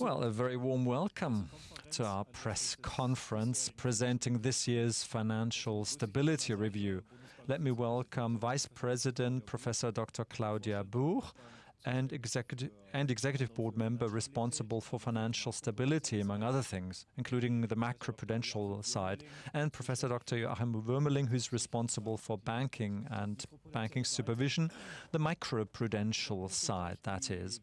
Well, a very warm welcome to our press conference presenting this year's Financial Stability Review. Let me welcome Vice President Professor Dr. Claudia Buch and executive, and executive board member responsible for financial stability, among other things, including the macroprudential side, and Professor Dr. Joachim Wuermeling, who's responsible for banking and banking supervision, the microprudential side, that is.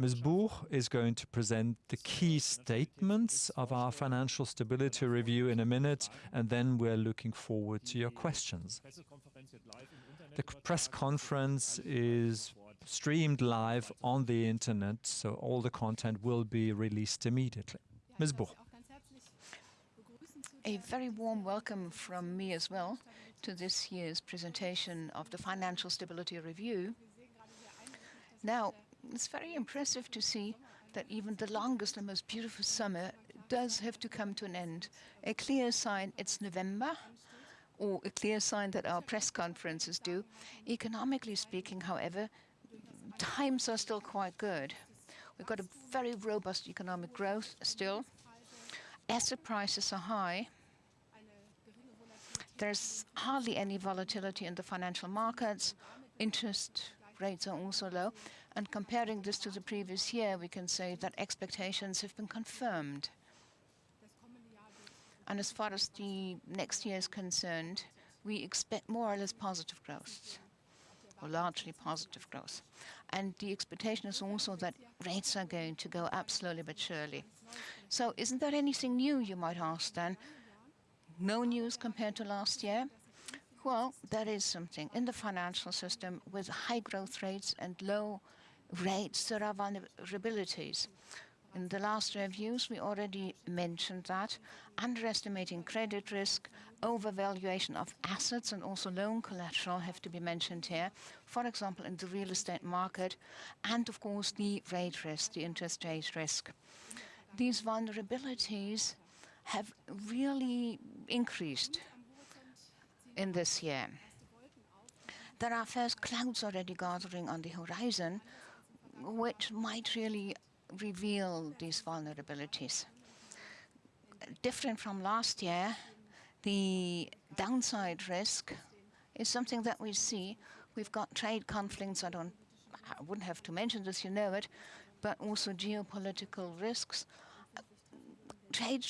Ms. Buch is going to present the key statements of our financial stability review in a minute, and then we're looking forward to your questions. The press conference is streamed live on the internet, so all the content will be released immediately. Ms. Buch. A very warm welcome from me as well to this year's presentation of the Financial Stability Review. Now, it's very impressive to see that even the longest and most beautiful summer does have to come to an end. A clear sign it's November, or a clear sign that our press conferences do. Economically speaking, however, times are still quite good. We've got a very robust economic growth still. Asset prices are high. There's hardly any volatility in the financial markets. Interest rates are also low. And comparing this to the previous year, we can say that expectations have been confirmed. And as far as the next year is concerned, we expect more or less positive growth, or largely positive growth. And the expectation is also that rates are going to go up slowly but surely. So isn't there anything new, you might ask then? No news compared to last year? Well, that is something. In the financial system, with high growth rates and low rates, there are vulnerabilities. In the last reviews, we already mentioned that. Underestimating credit risk, overvaluation of assets, and also loan collateral have to be mentioned here. For example, in the real estate market, and of course, the rate risk, the interest rate risk. These vulnerabilities have really increased in this year. There are first clouds already gathering on the horizon, which might really reveal these vulnerabilities. Different from last year, the downside risk is something that we see. We've got trade conflicts. I don't, I wouldn't have to mention this, you know it, but also geopolitical risks. Trade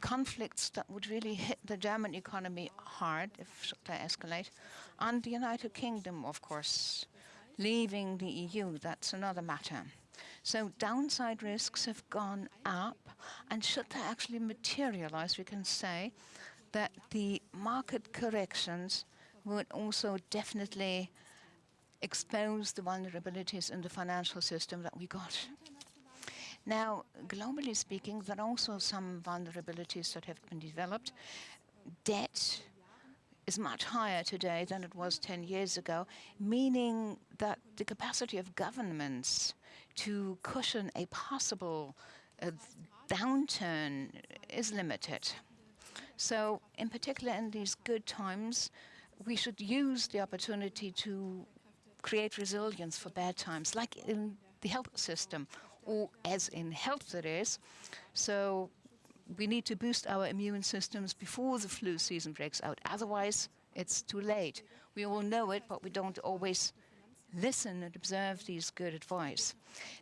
conflicts that would really hit the German economy hard if they escalate, and the United Kingdom, of course, leaving the EU, that's another matter. So downside risks have gone up, and should they actually materialize, we can say that the market corrections would also definitely expose the vulnerabilities in the financial system that we got. Now, globally speaking, there are also some vulnerabilities that have been developed. Debt is much higher today than it was 10 years ago, meaning that the capacity of governments to cushion a possible uh, downturn is limited. So, in particular, in these good times, we should use the opportunity to create resilience for bad times, like in the health system, or as in health it is. So we need to boost our immune systems before the flu season breaks out. Otherwise, it's too late. We all know it, but we don't always listen and observe these good advice.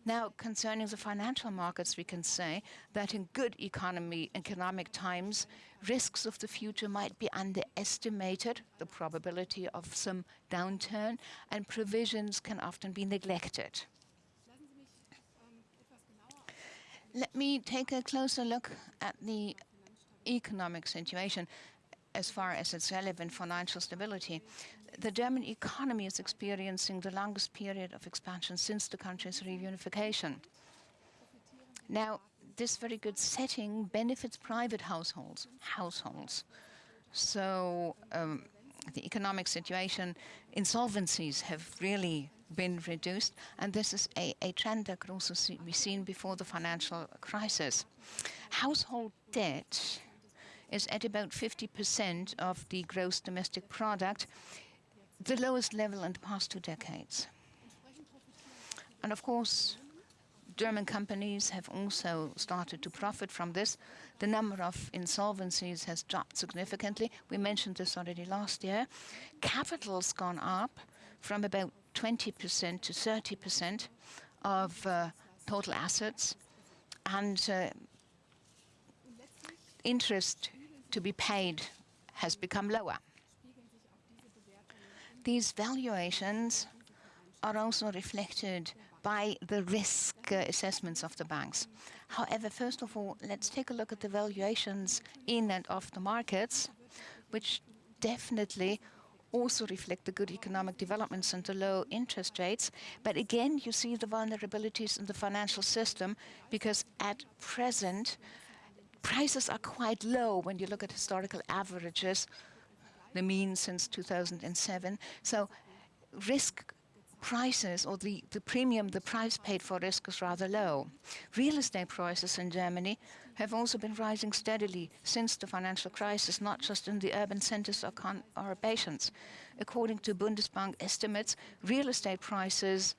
Now, concerning the financial markets, we can say that in good economy, economic times, risks of the future might be underestimated, the probability of some downturn, and provisions can often be neglected. Let me take a closer look at the economic situation as far as it's relevant financial stability. The German economy is experiencing the longest period of expansion since the country's reunification. Now, this very good setting benefits private households. Households. So um, the economic situation, insolvencies have really been reduced, and this is a, a trend that could also see, be seen before the financial crisis. Household debt is at about 50% of the gross domestic product, the lowest level in the past two decades. And of course, German companies have also started to profit from this. The number of insolvencies has dropped significantly. We mentioned this already last year. Capital's gone up from about 20% to 30% of uh, total assets, and uh, interest to be paid has become lower. These valuations are also reflected by the risk uh, assessments of the banks. However, first of all, let's take a look at the valuations in and off the markets, which definitely also reflect the good economic developments and the low interest rates. But again, you see the vulnerabilities in the financial system because at present, prices are quite low when you look at historical averages, the mean since 2007. So risk prices or the, the premium, the price paid for risk is rather low. Real estate prices in Germany have also been rising steadily since the financial crisis, not just in the urban centers or conurbations. According to Bundesbank estimates, real estate prices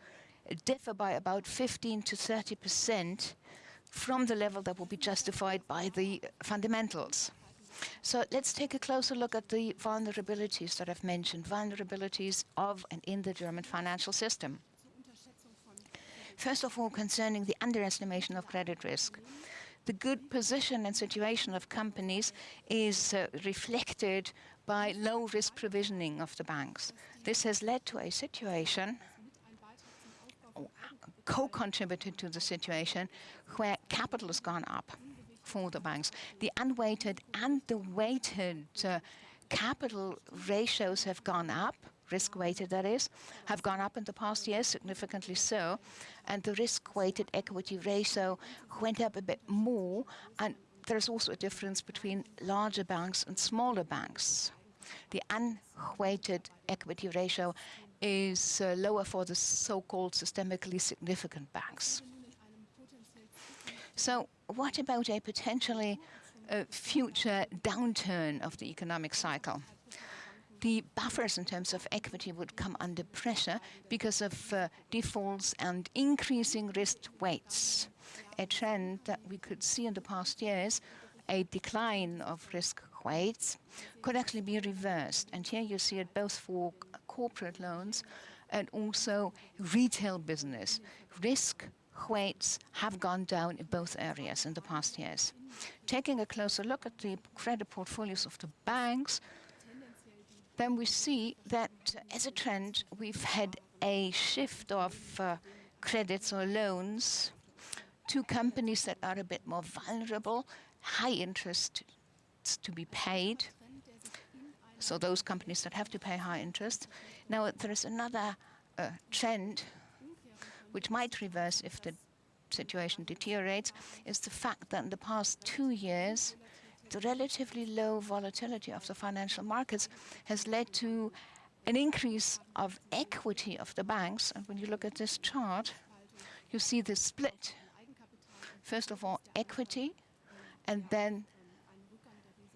differ by about 15 to 30 percent from the level that will be justified by the fundamentals. So let's take a closer look at the vulnerabilities that I've mentioned, vulnerabilities of and in the German financial system. First of all, concerning the underestimation of credit risk. The good position and situation of companies is uh, reflected by low risk provisioning of the banks. This has led to a situation co-contributed to the situation where capital has gone up for the banks. The unweighted and the weighted uh, capital ratios have gone up, risk-weighted that is, have gone up in the past years, significantly so, and the risk-weighted equity ratio went up a bit more, and there's also a difference between larger banks and smaller banks. The unweighted equity ratio is uh, lower for the so-called systemically significant banks. So what about a potentially uh, future downturn of the economic cycle? The buffers in terms of equity would come under pressure because of uh, defaults and increasing risk weights, a trend that we could see in the past years, a decline of risk weights could actually be reversed. And here you see it both for corporate loans and also retail business. Risk weights have gone down in both areas in the past years. Taking a closer look at the credit portfolios of the banks, then we see that uh, as a trend, we've had a shift of uh, credits or loans to companies that are a bit more vulnerable, high interest to be paid, so those companies that have to pay high interest. Now, there is another uh, trend which might reverse if the situation deteriorates, is the fact that in the past two years, relatively low volatility of the financial markets has led to an increase of equity of the banks. And when you look at this chart, you see the split. First of all, equity, and then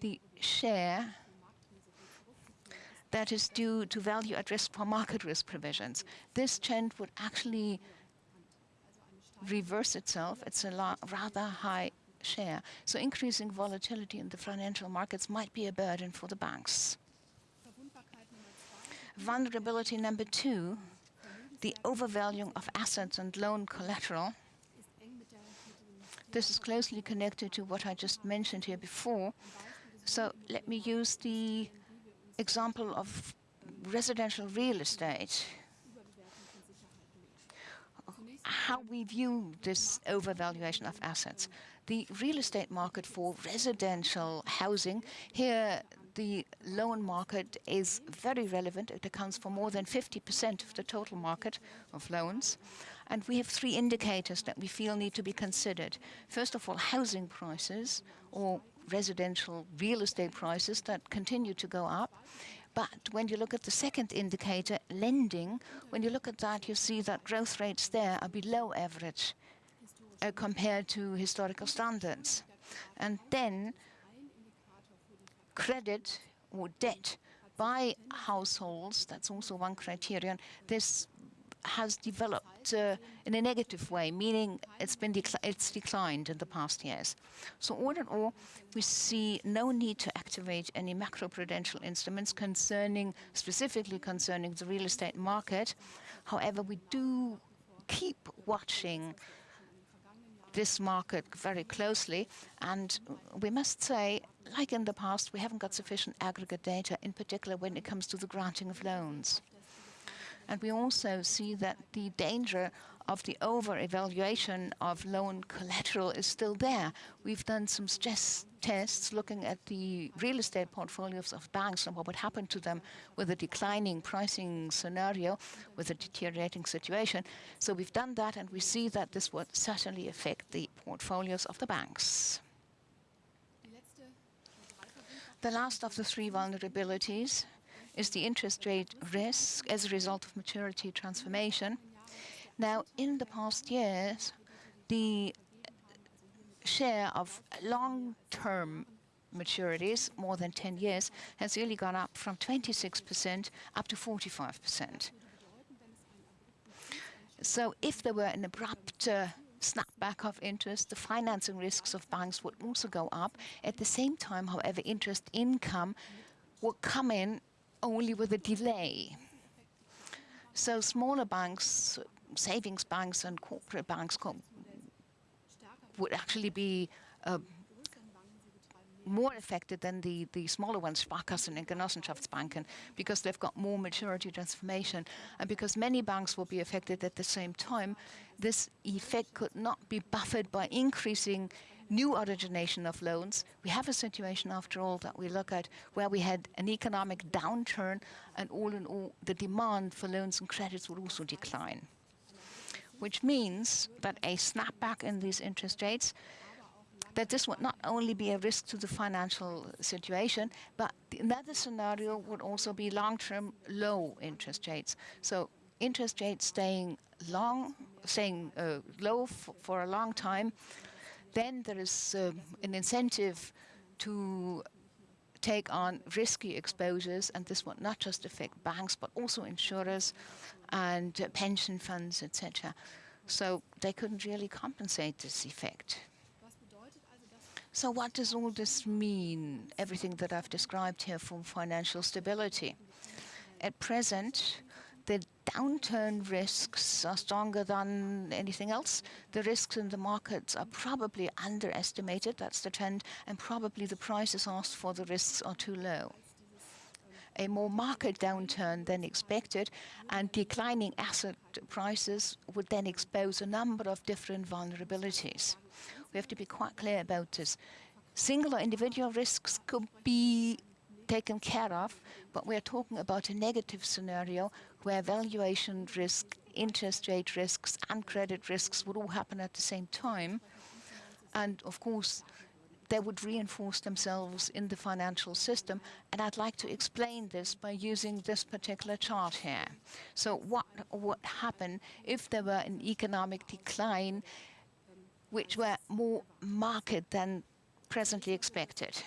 the share that is due to value at risk for market risk provisions. This trend would actually reverse itself. It's a rather high share. So increasing volatility in the financial markets might be a burden for the banks. Vulnerability number two, the overvaluing of assets and loan collateral. This is closely connected to what I just mentioned here before. So let me use the example of residential real estate how we view this overvaluation of assets. The real estate market for residential housing, here the loan market is very relevant. It accounts for more than 50% of the total market of loans. And we have three indicators that we feel need to be considered. First of all, housing prices or residential real estate prices that continue to go up. But when you look at the second indicator, lending, when you look at that, you see that growth rates there are below average uh, compared to historical standards. And then credit or debt by households, that's also one criterion. This has developed uh, in a negative way, meaning it's been it's declined in the past years. So all in all, we see no need to activate any macroprudential instruments concerning, specifically concerning the real estate market. However, we do keep watching this market very closely. And we must say, like in the past, we haven't got sufficient aggregate data, in particular when it comes to the granting of loans. And we also see that the danger of the over-evaluation of loan collateral is still there. We've done some stress tests looking at the real estate portfolios of banks and what would happen to them with a declining pricing scenario, with a deteriorating situation. So we've done that and we see that this would certainly affect the portfolios of the banks. The last of the three vulnerabilities is the interest rate risk as a result of maturity transformation. Now, in the past years, the share of long-term maturities, more than 10 years, has really gone up from 26% up to 45%. So if there were an abrupt uh, snapback of interest, the financing risks of banks would also go up. At the same time, however, interest income would come in only with a delay. So smaller banks savings banks and corporate banks would actually be uh, more affected than the, the smaller ones, Sparkassen and Genossenschaftsbanken, because they've got more maturity transformation. And because many banks will be affected at the same time, this effect could not be buffered by increasing new origination of loans. We have a situation, after all, that we look at where we had an economic downturn, and all in all, the demand for loans and credits would also decline which means that a snapback in these interest rates, that this would not only be a risk to the financial situation, but another scenario would also be long-term low interest rates. So interest rates staying long, staying uh, low for a long time, then there is uh, an incentive to take on risky exposures, and this would not just affect banks, but also insurers and uh, pension funds, etc. So they couldn't really compensate this effect. So what does all this mean, everything that I've described here for financial stability? At present, the downturn risks are stronger than anything else. The risks in the markets are probably underestimated, that's the trend, and probably the prices asked for the risks are too low a more market downturn than expected, and declining asset prices would then expose a number of different vulnerabilities. We have to be quite clear about this. Single or individual risks could be taken care of, but we're talking about a negative scenario where valuation risk, interest rate risks, and credit risks would all happen at the same time. And of course, they would reinforce themselves in the financial system. And I'd like to explain this by using this particular chart here. So what would happen if there were an economic decline which were more marked than presently expected?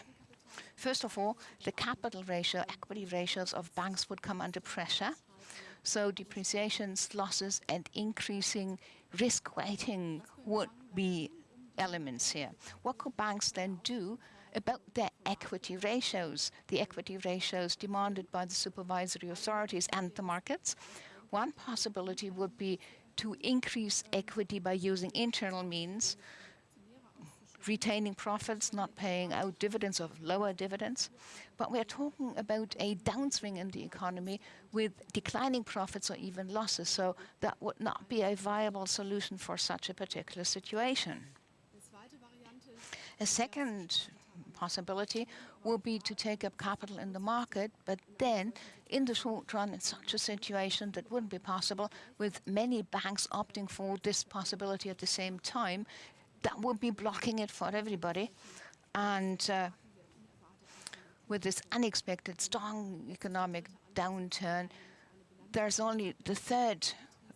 First of all, the capital ratio, equity ratios of banks would come under pressure. So depreciations, losses, and increasing risk weighting would be elements here. What could banks then do about their equity ratios, the equity ratios demanded by the supervisory authorities and the markets? One possibility would be to increase equity by using internal means, retaining profits, not paying out dividends or lower dividends. But we're talking about a downswing in the economy with declining profits or even losses. So that would not be a viable solution for such a particular situation. A second possibility will be to take up capital in the market, but then in the short run, in such a situation that wouldn't be possible with many banks opting for this possibility at the same time, that would be blocking it for everybody. And uh, with this unexpected strong economic downturn, there's only the third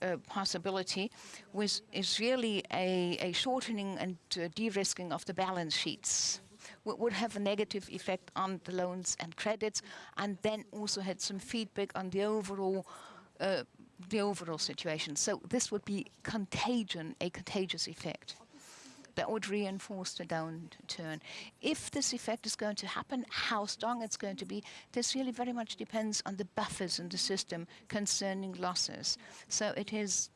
uh, possibility, which is really a, a shortening and uh, de-risking of the balance sheets would have a negative effect on the loans and credits, and then also had some feedback on the overall uh, the overall situation. So this would be contagion, a contagious effect that would reinforce the downturn. If this effect is going to happen, how strong it's going to be, this really very much depends on the buffers in the system concerning losses. So it is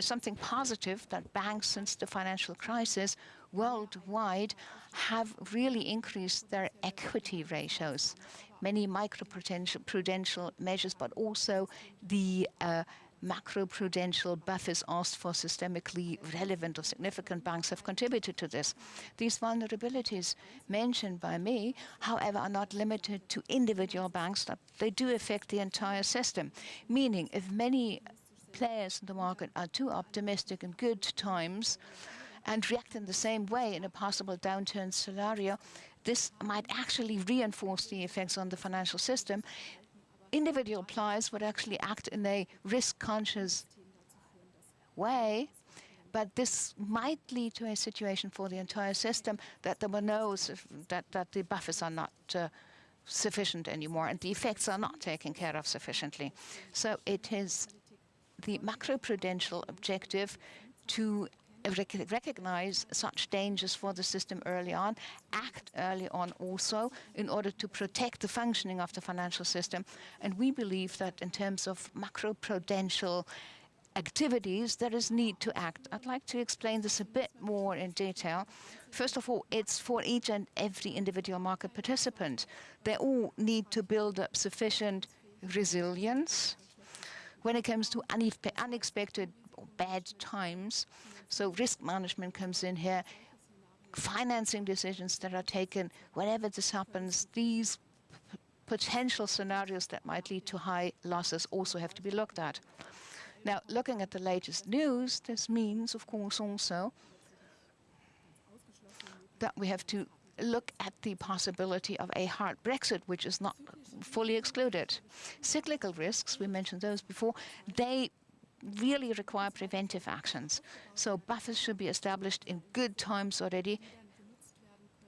something positive that banks since the financial crisis worldwide have really increased their equity ratios. Many microprudential measures, but also the uh, macroprudential buffers asked for systemically relevant or significant banks have contributed to this. These vulnerabilities mentioned by me, however, are not limited to individual banks, they do affect the entire system. Meaning, if many players in the market are too optimistic in good times and react in the same way in a possible downturn scenario, this might actually reinforce the effects on the financial system individual players would actually act in a risk-conscious way, but this might lead to a situation for the entire system that there were no that that the buffers are not uh, sufficient anymore and the effects are not taken care of sufficiently. So it is the macroprudential objective to recognize such dangers for the system early on, act early on also in order to protect the functioning of the financial system. And we believe that in terms of macroprudential activities, there is need to act. I'd like to explain this a bit more in detail. First of all, it's for each and every individual market participant. They all need to build up sufficient resilience when it comes to unexpected bad times. So risk management comes in here, financing decisions that are taken whenever this happens, these potential scenarios that might lead to high losses also have to be looked at. Now, looking at the latest news, this means, of course, also that we have to look at the possibility of a hard Brexit, which is not fully excluded. Cyclical risks, we mentioned those before, they really require preventive actions. So buffers should be established in good times already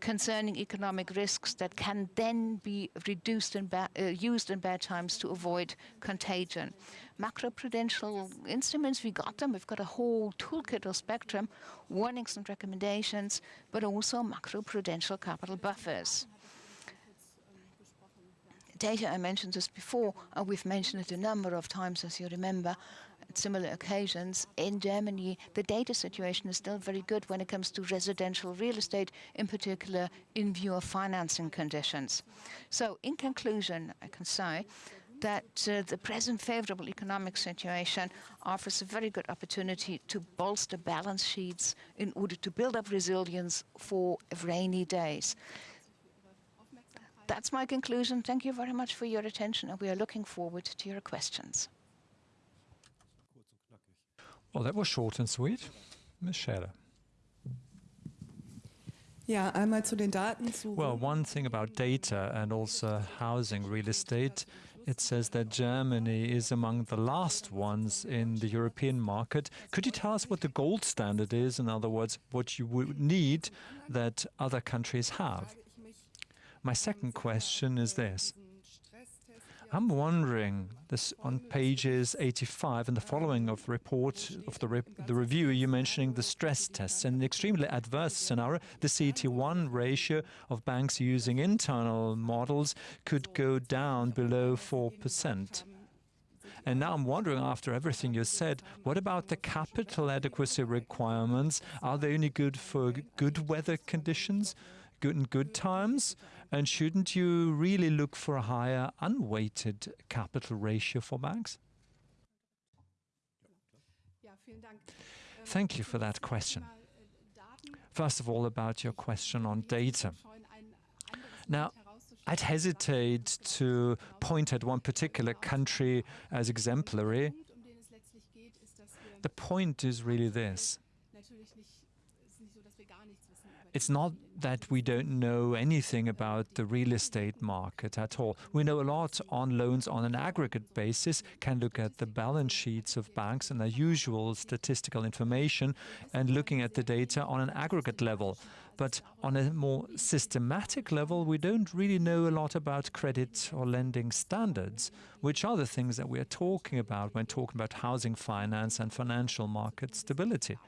concerning economic risks that can then be reduced and uh, used in bad times to avoid contagion. Macroprudential instruments, we got them. We've got a whole toolkit or spectrum, warnings and recommendations, but also macroprudential capital buffers data, I mentioned this before, uh, we've mentioned it a number of times, as you remember, similar occasions. In Germany, the data situation is still very good when it comes to residential real estate, in particular in view of financing conditions. So in conclusion, I can say that uh, the present favorable economic situation offers a very good opportunity to bolster balance sheets in order to build up resilience for rainy days. That's my conclusion. Thank you very much for your attention, and we are looking forward to your questions. Well, that was short and sweet. Ms. Scherer. Ja, einmal zu den Daten zu. Well, one thing about data and also housing real estate, it says that Germany is among the last ones in the European market. Could you tell us what the gold standard is? In other words, what you would need that other countries have? My second question is this. I'm wondering, this on pages 85 and the following of report of the, re the review, you're mentioning the stress tests. In an extremely adverse scenario, the CET1 ratio of banks using internal models could go down below 4%. And now I'm wondering, after everything you said, what about the capital adequacy requirements? Are they only good for good weather conditions, good in good times? And shouldn't you really look for a higher unweighted capital ratio for banks? Thank you for that question. First of all, about your question on data. Now, I'd hesitate to point at one particular country as exemplary. The point is really this. it's not that we don't know anything about the real estate market at all. We know a lot on loans on an aggregate basis, can look at the balance sheets of banks and the usual statistical information and looking at the data on an aggregate level. But on a more systematic level, we don't really know a lot about credit or lending standards, which are the things that we are talking about when talking about housing finance and financial market stability.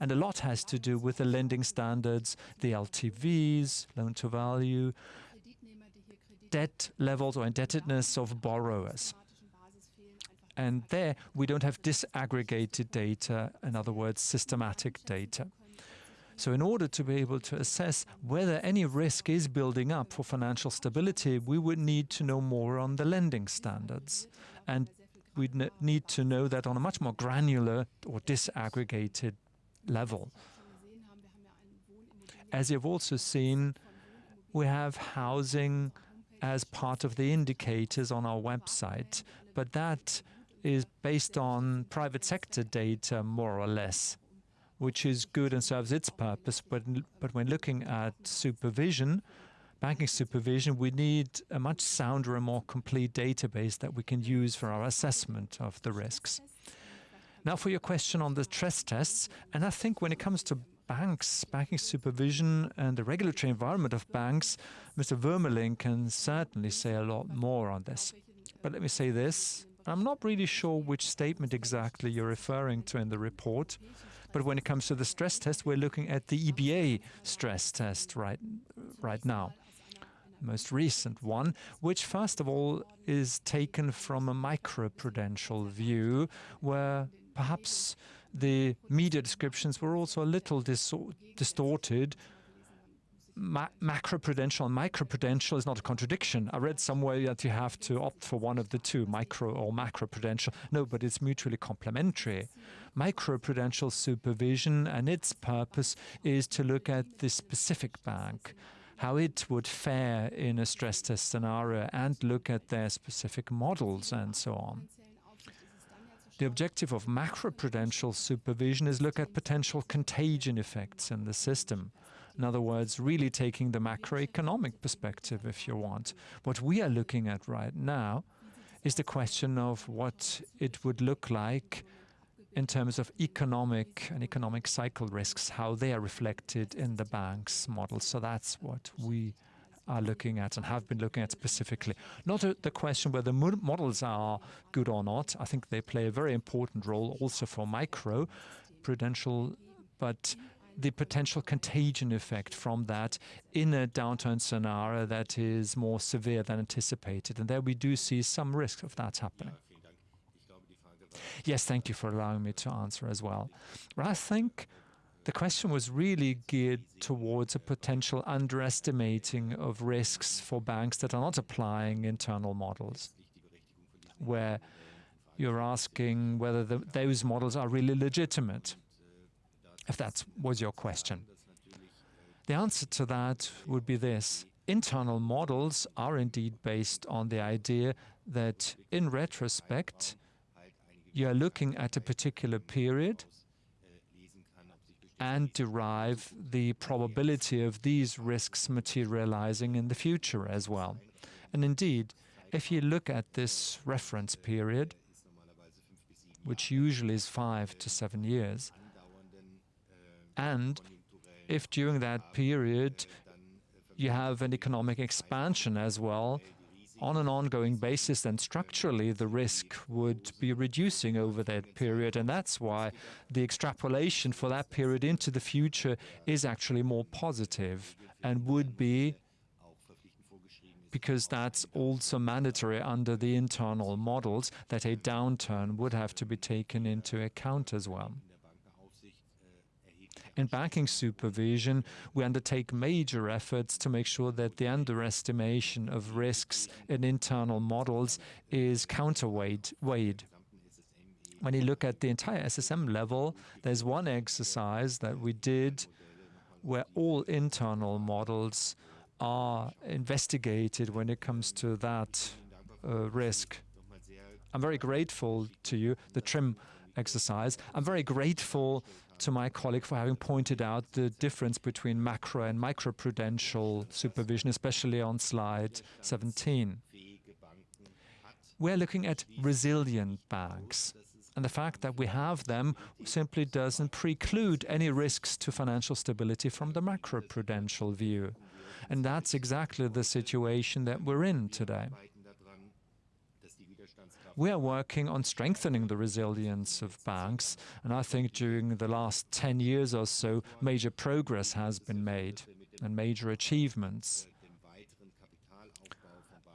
And a lot has to do with the lending standards, the LTVs, loan to value, debt levels or indebtedness of borrowers. And there we don't have disaggregated data, in other words, systematic data. So in order to be able to assess whether any risk is building up for financial stability, we would need to know more on the lending standards. And we'd need to know that on a much more granular or disaggregated level. As you've also seen, we have housing as part of the indicators on our website, but that is based on private sector data, more or less, which is good and serves its purpose. But, but when looking at supervision, banking supervision, we need a much sounder and more complete database that we can use for our assessment of the risks. Now for your question on the stress tests, and I think when it comes to banks, banking supervision and the regulatory environment of banks, Mr. Wuermeling can certainly say a lot more on this. But let me say this, I'm not really sure which statement exactly you're referring to in the report, but when it comes to the stress test, we're looking at the EBA stress test right, right now most recent one, which first of all is taken from a macroprudential view, where perhaps the media descriptions were also a little distorted. Ma macroprudential and microprudential is not a contradiction. I read somewhere that you have to opt for one of the two, micro or macroprudential. No, but it's mutually complementary. Microprudential supervision and its purpose is to look at the specific bank, how it would fare in a stress test scenario and look at their specific models and so on. The objective of macroprudential supervision is look at potential contagion effects in the system. In other words, really taking the macroeconomic perspective, if you want. What we are looking at right now is the question of what it would look like in terms of economic and economic cycle risks, how they are reflected in the bank's model. So that's what we are looking at and have been looking at specifically. Not the question whether models are good or not. I think they play a very important role also for micro prudential, but the potential contagion effect from that in a downturn scenario that is more severe than anticipated. And there we do see some risk of that happening. Yes, thank you for allowing me to answer as well. But I think the question was really geared towards a potential underestimating of risks for banks that are not applying internal models, where you're asking whether the, those models are really legitimate, if that was your question. The answer to that would be this. Internal models are indeed based on the idea that, in retrospect, you are looking at a particular period and derive the probability of these risks materializing in the future as well. And indeed, if you look at this reference period, which usually is five to seven years, and if during that period you have an economic expansion as well, on an ongoing basis, then structurally the risk would be reducing over that period. And that's why the extrapolation for that period into the future is actually more positive and would be because that's also mandatory under the internal models that a downturn would have to be taken into account as well. In banking supervision, we undertake major efforts to make sure that the underestimation of risks in internal models is counterweighed. When you look at the entire SSM level, there's one exercise that we did where all internal models are investigated when it comes to that uh, risk. I'm very grateful to you, the TRIM exercise. I'm very grateful to my colleague for having pointed out the difference between macro and microprudential supervision, especially on slide 17. We're looking at resilient banks. And the fact that we have them simply doesn't preclude any risks to financial stability from the macroprudential view. And that's exactly the situation that we're in today. We are working on strengthening the resilience of banks, and I think during the last 10 years or so, major progress has been made and major achievements.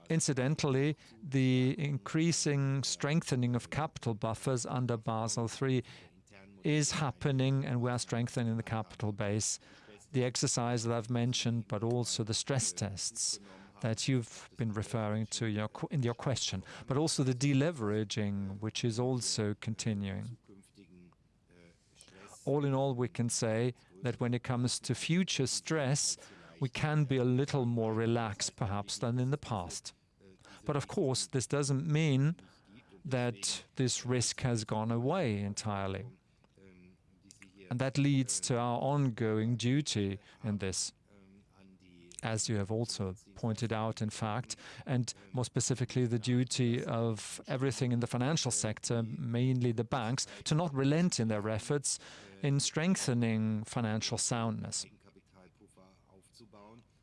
Incidentally, the increasing strengthening of capital buffers under Basel III is happening, and we are strengthening the capital base. The exercise that I've mentioned, but also the stress tests that you've been referring to your in your question, but also the deleveraging, which is also continuing. All in all, we can say that when it comes to future stress, we can be a little more relaxed, perhaps, than in the past. But of course, this doesn't mean that this risk has gone away entirely. And that leads to our ongoing duty in this as you have also pointed out, in fact, and more specifically the duty of everything in the financial sector, mainly the banks, to not relent in their efforts in strengthening financial soundness.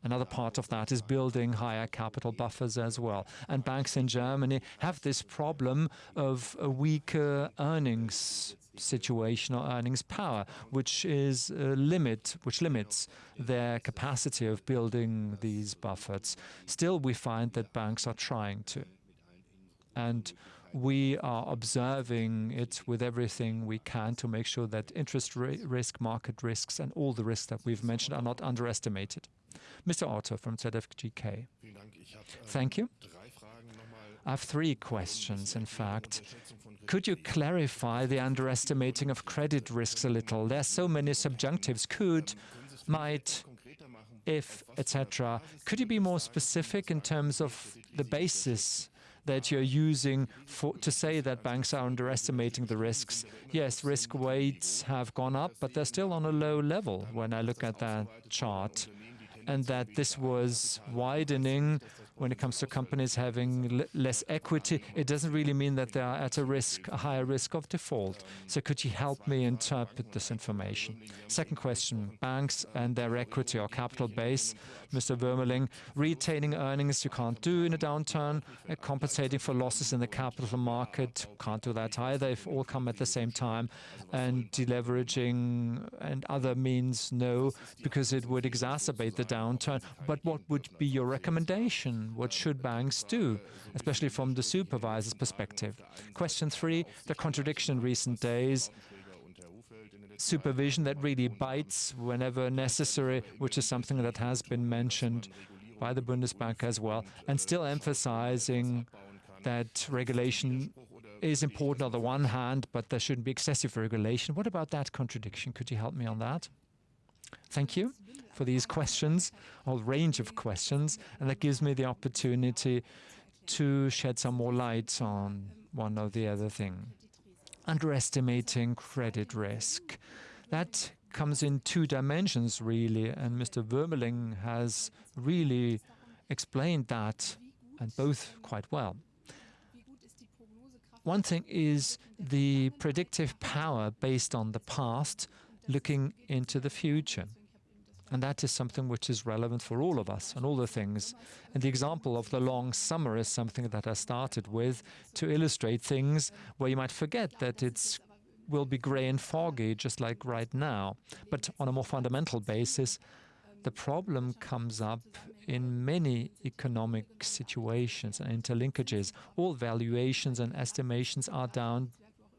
Another part of that is building higher capital buffers as well. And banks in Germany have this problem of a weaker earnings situation or earnings power, which is a limit, which limits their capacity of building these buffers. Still, we find that banks are trying to. And we are observing it with everything we can to make sure that interest risk, market risks, and all the risks that we've mentioned are not underestimated. Mr. Otto from ZFGK. Thank you. I have three questions, in fact. Could you clarify the underestimating of credit risks a little? There are so many subjunctives. Could, might, if, etc. Could you be more specific in terms of the basis that you're using for, to say that banks are underestimating the risks? Yes, risk weights have gone up, but they're still on a low level when I look at that chart. And that this was widening when it comes to companies having less equity, it doesn't really mean that they are at a risk, a higher risk of default. So could you help me interpret this information? Second question, banks and their equity or capital base. Mr. Wuermeling, retaining earnings you can't do in a downturn, uh, compensating for losses in the capital market, can't do that either if all come at the same time, and deleveraging and other means, no, because it would exacerbate the downturn. But what would be your recommendation? What should banks do, especially from the supervisor's perspective? Question three, the contradiction in recent days, supervision that really bites whenever necessary, which is something that has been mentioned by the Bundesbank as well, and still emphasizing that regulation is important on the one hand, but there shouldn't be excessive regulation. What about that contradiction? Could you help me on that? Thank you for these questions, a whole range of questions, and that gives me the opportunity to shed some more light on one or the other thing. Underestimating credit risk. That comes in two dimensions, really, and Mr. Wuermeling has really explained that, and both quite well. One thing is the predictive power based on the past, looking into the future. And that is something which is relevant for all of us and all the things. And the example of the long summer is something that I started with to illustrate things where you might forget that it's will be grey and foggy, just like right now. But on a more fundamental basis, the problem comes up in many economic situations and interlinkages. All valuations and estimations are down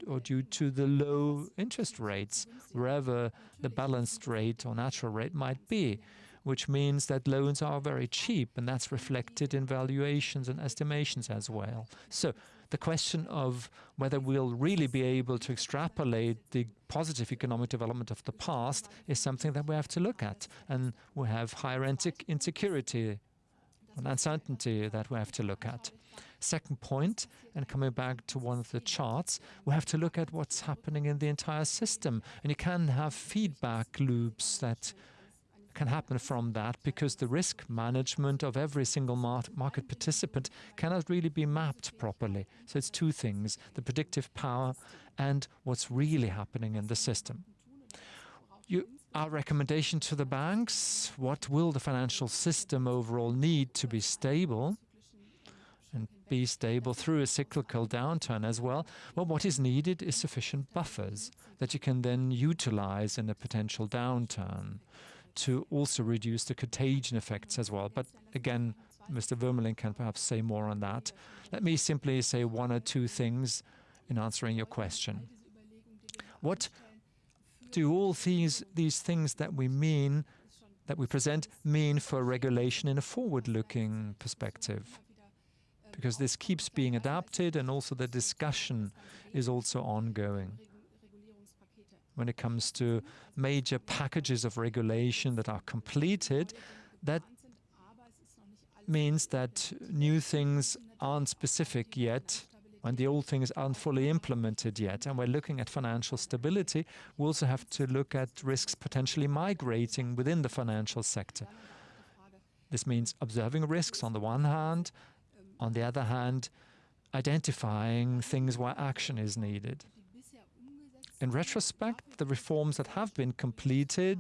or due to the low interest rates, wherever the balanced rate or natural rate might be, which means that loans are very cheap, and that's reflected in valuations and estimations as well. So the question of whether we'll really be able to extrapolate the positive economic development of the past is something that we have to look at. And we have higher insecurity an uncertainty that we have to look at. Second point, and coming back to one of the charts, we have to look at what's happening in the entire system. And you can have feedback loops that can happen from that because the risk management of every single mar market participant cannot really be mapped properly. So it's two things, the predictive power and what's really happening in the system. You, our recommendation to the banks, what will the financial system overall need to be stable? and be stable through a cyclical downturn as well, well, what is needed is sufficient buffers that you can then utilize in a potential downturn to also reduce the contagion effects as well. But again, Mr. Wuermeling can perhaps say more on that. Let me simply say one or two things in answering your question. What do all these, these things that we mean, that we present, mean for regulation in a forward-looking perspective? Because this keeps being adapted and also the discussion is also ongoing when it comes to major packages of regulation that are completed, that means that new things aren't specific yet and the old things aren't fully implemented yet. And we're looking at financial stability. We also have to look at risks potentially migrating within the financial sector. This means observing risks on the one hand, on the other hand, identifying things where action is needed. In retrospect, the reforms that have been completed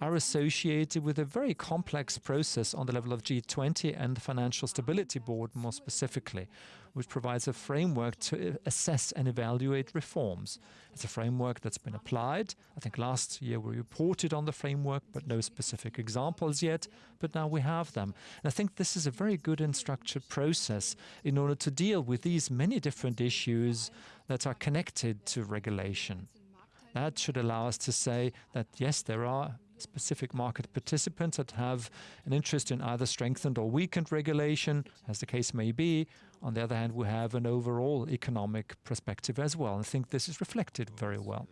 are associated with a very complex process on the level of G20 and the Financial Stability Board more specifically, which provides a framework to assess and evaluate reforms. It's a framework that's been applied. I think last year we reported on the framework, but no specific examples yet, but now we have them. And I think this is a very good and structured process in order to deal with these many different issues that are connected to regulation. That should allow us to say that, yes, there are specific market participants that have an interest in either strengthened or weakened regulation, as the case may be. On the other hand, we have an overall economic perspective as well. I think this is reflected very well.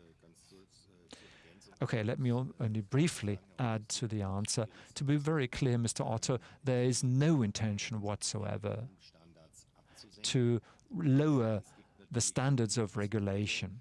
Okay, let me only briefly add to the answer. To be very clear, Mr. Otto, there is no intention whatsoever to lower the standards of regulation.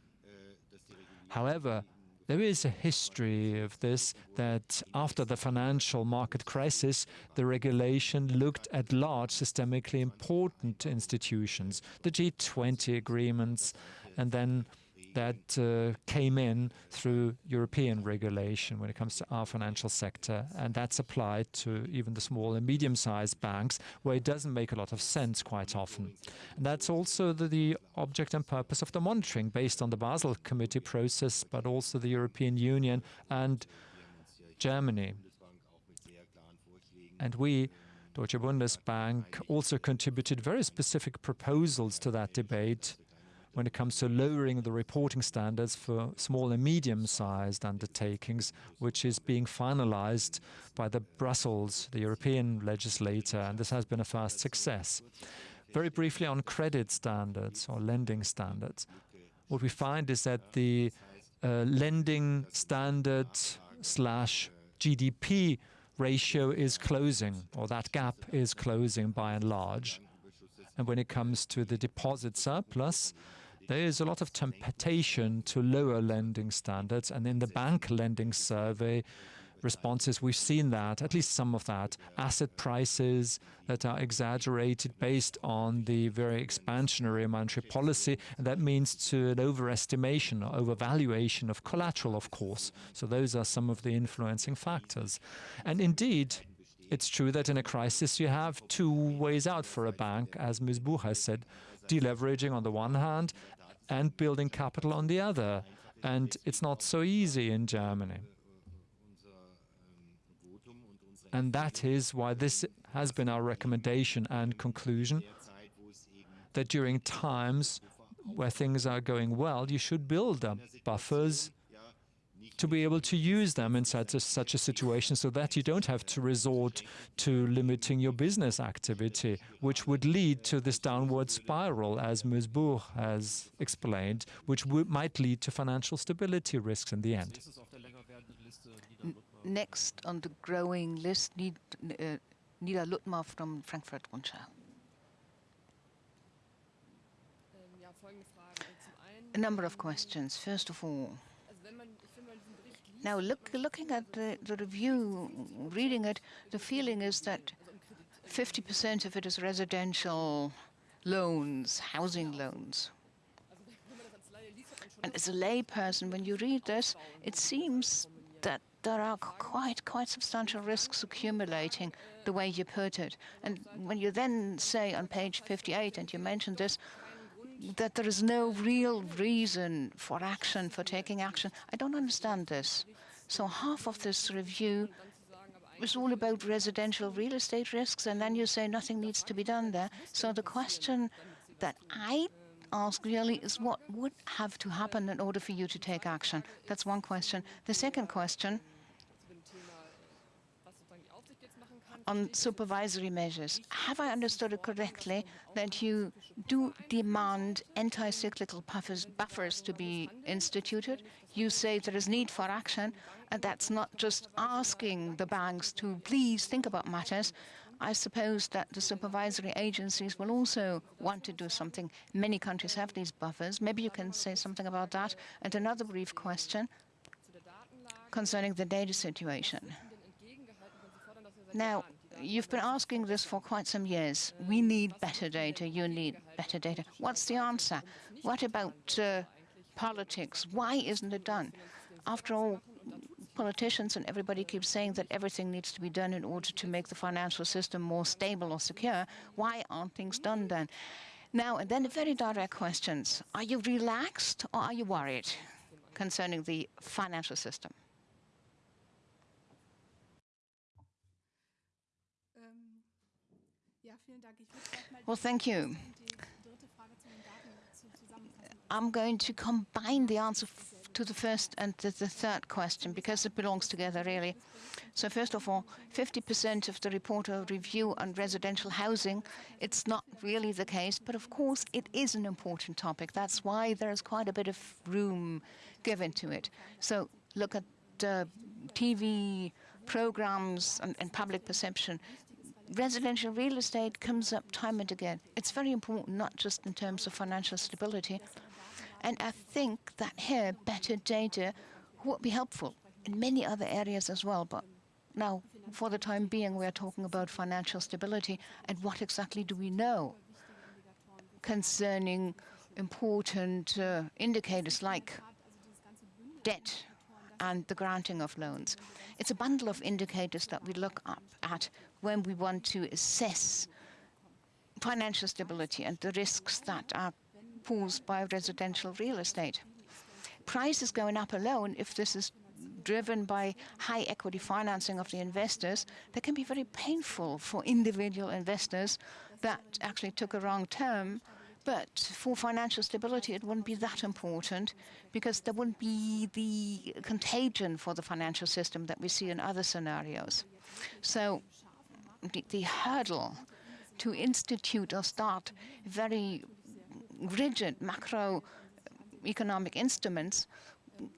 However, there is a history of this that after the financial market crisis, the regulation looked at large systemically important institutions, the G20 agreements, and then that uh, came in through European regulation when it comes to our financial sector. And that's applied to even the small and medium-sized banks, where it doesn't make a lot of sense quite often. And that's also the, the object and purpose of the monitoring, based on the Basel Committee process, but also the European Union and Germany. And we, Deutsche Bundesbank, also contributed very specific proposals to that debate when it comes to lowering the reporting standards for small and medium-sized undertakings, which is being finalized by the Brussels, the European legislator, and this has been a fast success. Very briefly on credit standards or lending standards. What we find is that the uh, lending standard slash GDP ratio is closing, or that gap is closing by and large. And when it comes to the deposit surplus, there is a lot of temptation to lower lending standards, and in the bank lending survey responses, we've seen that, at least some of that, asset prices that are exaggerated based on the very expansionary monetary policy, and that means to an overestimation or overvaluation of collateral, of course. So those are some of the influencing factors. And indeed, it's true that in a crisis you have two ways out for a bank, as Ms. Buch has said, deleveraging on the one hand and building capital on the other. And it's not so easy in Germany. And that is why this has been our recommendation and conclusion, that during times where things are going well, you should build up buffers to be able to use them in such a, such a situation so that you don't have to resort to limiting your business activity, which would lead to this downward spiral, as Ms. Buch has explained, which might lead to financial stability risks in the end. Next on the growing list Nida uh, Nila from Frankfurt Rundschau. A number of questions. First of all, now look, looking at the, the review, reading it, the feeling is that 50% of it is residential loans, housing loans. And as a layperson, when you read this, it seems that there are quite quite substantial risks accumulating the way you put it. And when you then say on page 58, and you mentioned this, that there is no real reason for action, for taking action, I don't understand this. So half of this review is all about residential real estate risks, and then you say nothing needs to be done there. So the question that I ask really is what would have to happen in order for you to take action? That's one question. The second question on supervisory measures. Have I understood it correctly that you do demand anti-cyclical buffers, buffers to be instituted? You say there is need for action, and that's not just asking the banks to please think about matters. I suppose that the supervisory agencies will also want to do something. Many countries have these buffers. Maybe you can say something about that. And another brief question concerning the data situation. Now, you've been asking this for quite some years. We need better data. You need better data. What's the answer? What about uh, politics? Why isn't it done? After all, politicians and everybody keeps saying that everything needs to be done in order to make the financial system more stable or secure. Why aren't things done then? Now, and then the very direct questions. Are you relaxed or are you worried concerning the financial system? Well, thank you. I'm going to combine the answer to the first and the, the third question because it belongs together, really. So first of all, 50% of the report of review on residential housing, it's not really the case, but of course it is an important topic. That's why there's quite a bit of room given to it. So look at uh, TV programs and, and public perception residential real estate comes up time and again. It's very important, not just in terms of financial stability. And I think that here, better data would be helpful in many other areas as well. But now, for the time being, we're talking about financial stability and what exactly do we know concerning important uh, indicators like debt and the granting of loans. It's a bundle of indicators that we look up at when we want to assess financial stability and the risks that are posed by residential real estate. Prices going up alone, if this is driven by high equity financing of the investors, that can be very painful for individual investors that actually took a wrong term but for financial stability, it wouldn't be that important because there wouldn't be the contagion for the financial system that we see in other scenarios. So the, hurdle to institute or start very rigid macroeconomic instruments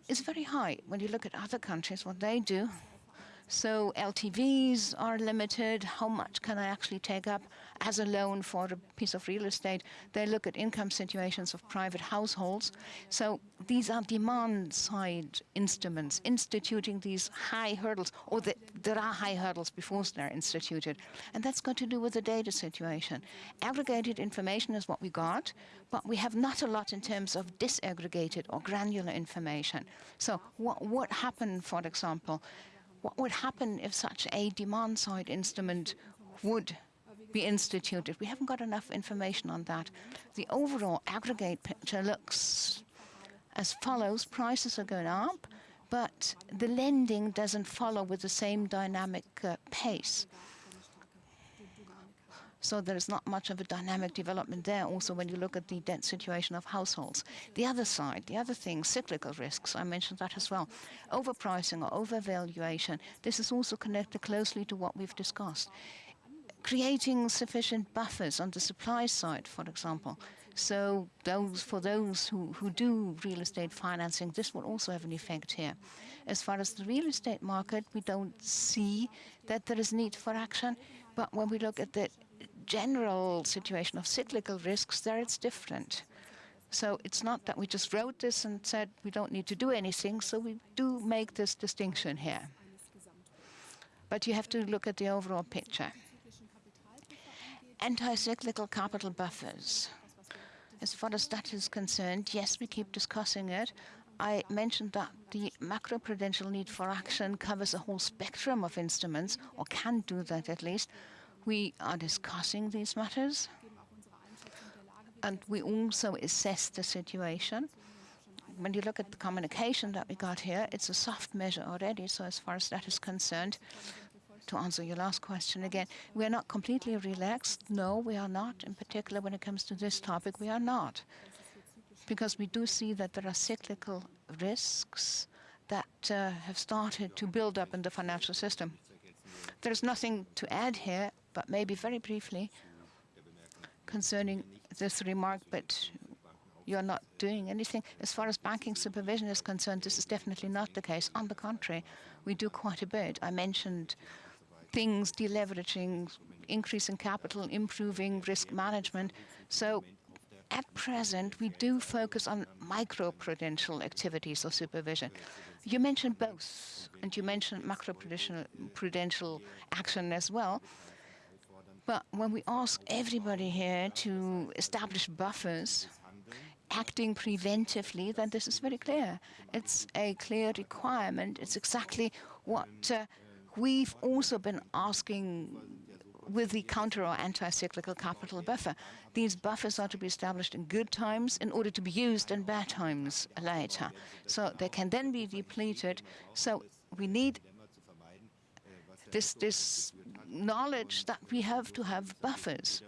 is very high. When you look at other countries, what they do, so LTVs are limited. How much can I actually take up as a loan for a piece of real estate? They look at income situations of private households. So these are demand-side instruments, instituting these high hurdles, or the, there are high hurdles before they're instituted. And that's got to do with the data situation. Aggregated information is what we got, but we have not a lot in terms of disaggregated or granular information. So what, what happened, for example, what would happen if such a demand-side instrument would be instituted? We haven't got enough information on that. The overall aggregate picture looks as follows. Prices are going up, but the lending doesn't follow with the same dynamic uh, pace. So there is not much of a dynamic development there also when you look at the debt situation of households. The other side, the other thing, cyclical risks, I mentioned that as well. Overpricing or overvaluation, this is also connected closely to what we've discussed. Creating sufficient buffers on the supply side, for example. So those for those who, who do real estate financing, this will also have an effect here. As far as the real estate market, we don't see that there is need for action But when we look at the general situation of cyclical risks, there it's different. So it's not that we just wrote this and said we don't need to do anything, so we do make this distinction here. But you have to look at the overall picture. Anti-cyclical capital buffers. As far as that is concerned, yes, we keep discussing it. I mentioned that the macroprudential need for action covers a whole spectrum of instruments, or can do that at least. We are discussing these matters, and we also assess the situation. When you look at the communication that we got here, it's a soft measure already, so as far as that is concerned, to answer your last question again, we are not completely relaxed. No, we are not. In particular, when it comes to this topic, we are not because we do see that there are cyclical risks that uh, have started to build up in the financial system. There's nothing to add here, but maybe very briefly concerning this remark, but you're not doing anything. As far as banking supervision is concerned, this is definitely not the case. On the contrary, we do quite a bit. I mentioned things, deleveraging, increasing capital, improving risk management. So at present, we do focus on microprudential activities of supervision. You mentioned both, and you mentioned macroprudential prudential action as well. But when we ask everybody here to establish buffers, acting preventively, then this is very clear. It's a clear requirement. It's exactly what uh, we've also been asking with the counter or anti-cyclical capital buffer. These buffers are to be established in good times in order to be used in bad times later. So they can then be depleted. So we need this, this knowledge that we have to have buffers.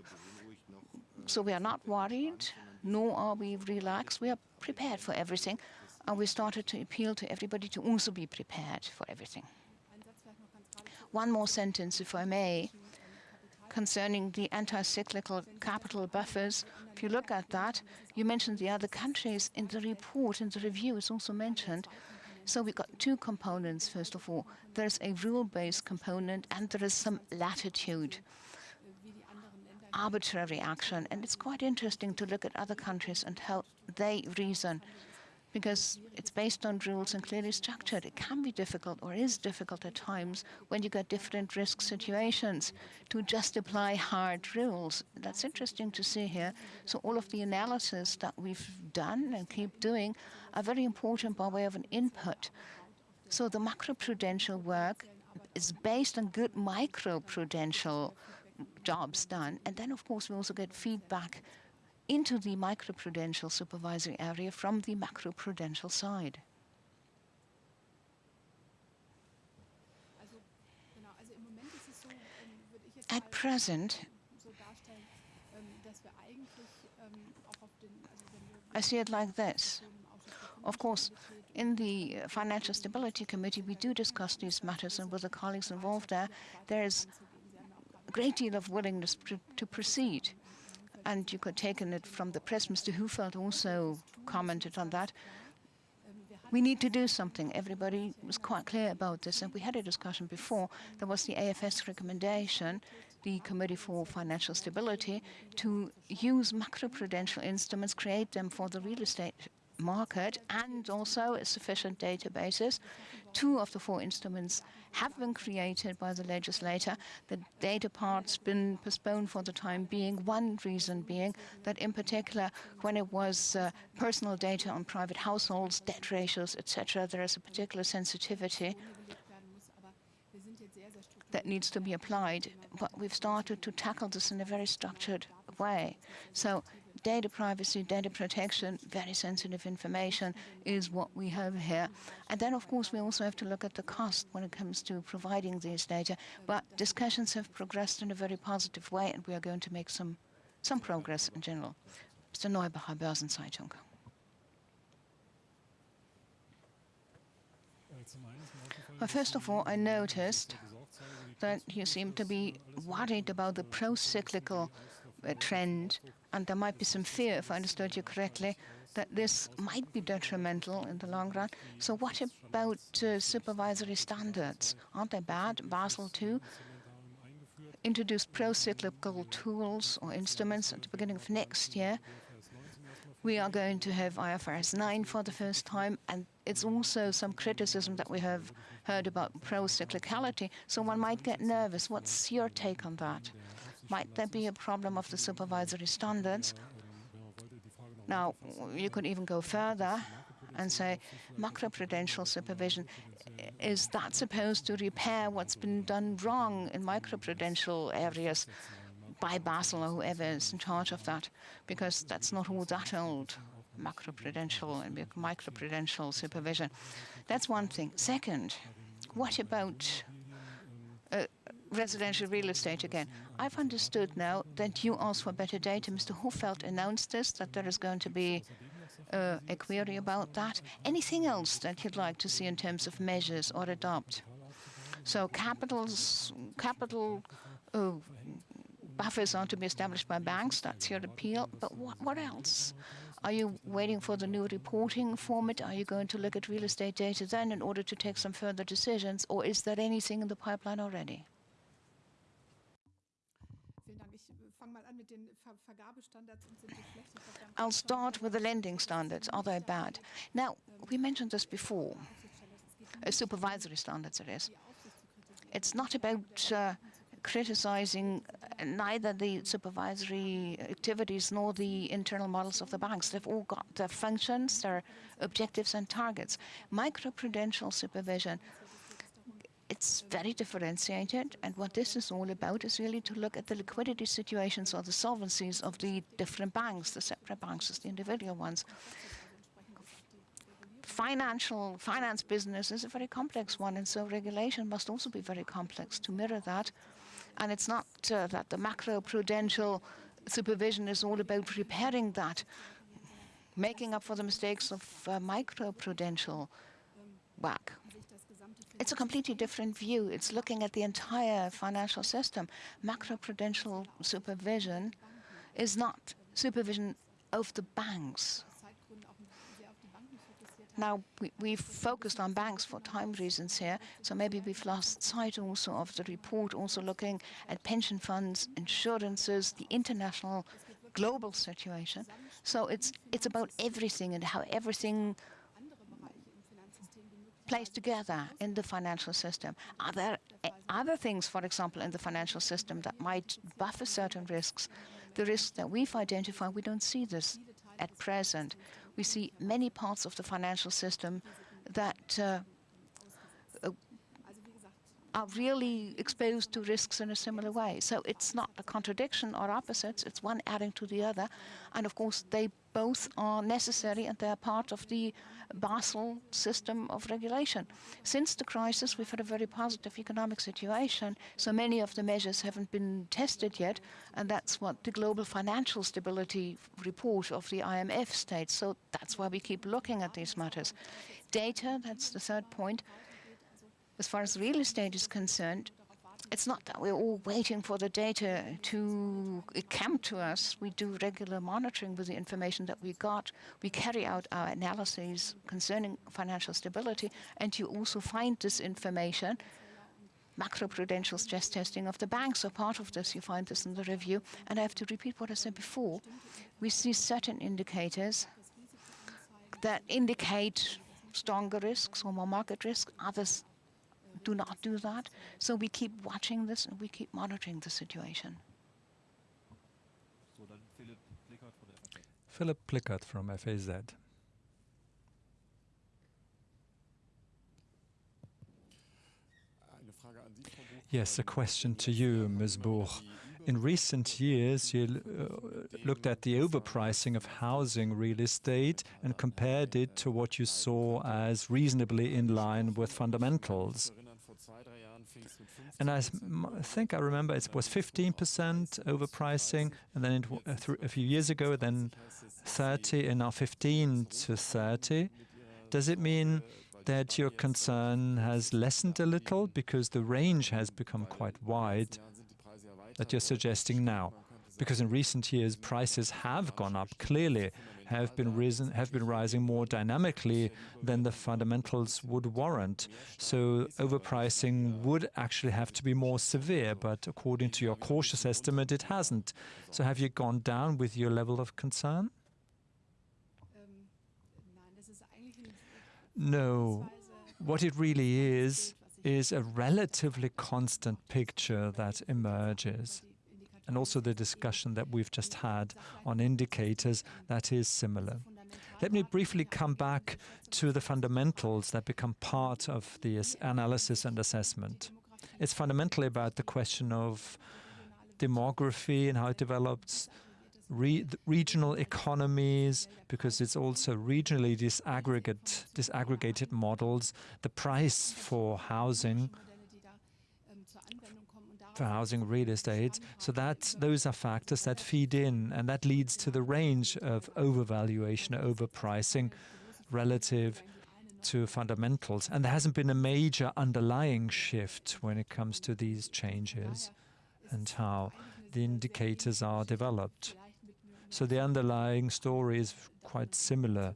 So we are not worried, nor are we relaxed. We are prepared for everything. And we started to appeal to everybody to also be prepared for everything. One more sentence, if I may concerning the anti-cyclical capital buffers. If you look at that, you mentioned the other countries in the report, in the review, it's also mentioned. So we've got two components, first of all. There's a rule-based component and there is some latitude, arbitrary action. And it's quite interesting to look at other countries and how they reason because it's based on rules and clearly structured. It can be difficult or is difficult at times when you get different risk situations to just apply hard rules. That's interesting to see here. So all of the analysis that we've done and keep doing are very important by way of an input. So the macroprudential work is based on good microprudential jobs done. And then, of course, we also get feedback into the microprudential supervisory area from the macroprudential side. At present, I see it like this. Of course, in the Financial Stability Committee, we do discuss these matters, and with the colleagues involved there, there is a great deal of willingness pr to proceed and you could take it from the press. Mr. Hufeld also commented on that. We need to do something. Everybody was quite clear about this, and we had a discussion before. There was the AFS recommendation, the Committee for Financial Stability, to use macroprudential instruments, create them for the real estate market, and also a sufficient databases. Two of the four instruments have been created by the legislator. The data part's been postponed for the time being. One reason being that in particular, when it was uh, personal data on private households, debt ratios, etc., there is a particular sensitivity that needs to be applied. But we've started to tackle this in a very structured way. So data privacy, data protection, very sensitive information is what we have here. And then, of course, we also have to look at the cost when it comes to providing these data. But discussions have progressed in a very positive way, and we are going to make some, some progress in general. Mr. Neubacher, Börsenzeitung. Well, first of all, I noticed that you seem to be worried about the pro-cyclical uh, trend and there might be some fear, if I understood you correctly, that this might be detrimental in the long run. So what about uh, supervisory standards? Aren't they bad? Basel II introduced pro-cyclical tools or instruments at the beginning of next year. We are going to have IFRS 9 for the first time, and it's also some criticism that we have heard about pro-cyclicality, so one might get nervous. What's your take on that? Might there be a problem of the supervisory standards? Now, you could even go further and say macroprudential supervision is that supposed to repair what's been done wrong in microprudential areas by Basel or whoever is in charge of that? Because that's not all that old, macroprudential and microprudential supervision. That's one thing. Second, what about residential real estate again? I've understood now that you asked for better data. Mr. Hufeld announced this, that there is going to be uh, a query about that. Anything else that you'd like to see in terms of measures or adopt? So capitals, capital uh, buffers are to be established by banks. That's your appeal. But what, what else? Are you waiting for the new reporting format? Are you going to look at real estate data then in order to take some further decisions? Or is there anything in the pipeline already? I'll start with the lending standards. Are they bad? Now, we mentioned this before. Uh, supervisory standards, it is. It's not about uh, criticizing neither the supervisory activities nor the internal models of the banks. They've all got their functions, their objectives and targets. Microprudential supervision it's very differentiated, and what this is all about is really to look at the liquidity situations or the solvencies of the different banks, the separate banks as the individual ones. Financial finance business is a very complex one, and so regulation must also be very complex to mirror that. And it's not uh, that the macro prudential supervision is all about repairing that, making up for the mistakes of uh, micro prudential work. It's a completely different view. It's looking at the entire financial system. Macroprudential supervision is not supervision of the banks. Now, we, we've focused on banks for time reasons here, so maybe we've lost sight also of the report, also looking at pension funds, insurances, the international global situation. So it's, it's about everything and how everything plays together in the financial system. Are there other things, for example, in the financial system that might buffer certain risks? The risks that we've identified, we don't see this at present. We see many parts of the financial system that uh, are really exposed to risks in a similar way. So it's not a contradiction or opposites, it's one adding to the other. And of course, they both are necessary and they're part of the Basel system of regulation. Since the crisis, we've had a very positive economic situation, so many of the measures haven't been tested yet, and that's what the Global Financial Stability Report of the IMF states. So that's why we keep looking at these matters. Data, that's the third point. As far as real estate is concerned, it's not that we're all waiting for the data to come to us. We do regular monitoring with the information that we got. We carry out our analyses concerning financial stability, and you also find this information. Macroprudential stress testing of the banks are part of this. You find this in the review. And I have to repeat what I said before. We see certain indicators that indicate stronger risks or more market risk. Others do not do that. So we keep watching this and we keep monitoring the situation. Philip Plickert from FAZ. Yes, a question to you, Ms. Buch. In recent years, you uh, looked at the overpricing of housing real estate and compared it to what you saw as reasonably in line with fundamentals. And I think I remember it was 15% overpricing, and then it, uh, a few years ago, then 30, and now 15 to 30. Does it mean that your concern has lessened a little because the range has become quite wide that you're suggesting now? Because in recent years, prices have gone up clearly, have been risen have been rising more dynamically than the fundamentals would warrant. So overpricing would actually have to be more severe, but according to your cautious estimate, it hasn't. So have you gone down with your level of concern? No. What it really is, is a relatively constant picture that emerges. And also the discussion that we've just had on indicators that is similar. Let me briefly come back to the fundamentals that become part of the analysis and assessment. It's fundamentally about the question of demography and how it develops, re regional economies, because it's also regionally disaggregate, disaggregated models, the price for housing, for housing real estate. So that those are factors that feed in, and that leads to the range of overvaluation, overpricing relative to fundamentals. And there hasn't been a major underlying shift when it comes to these changes and how the indicators are developed. So the underlying story is quite similar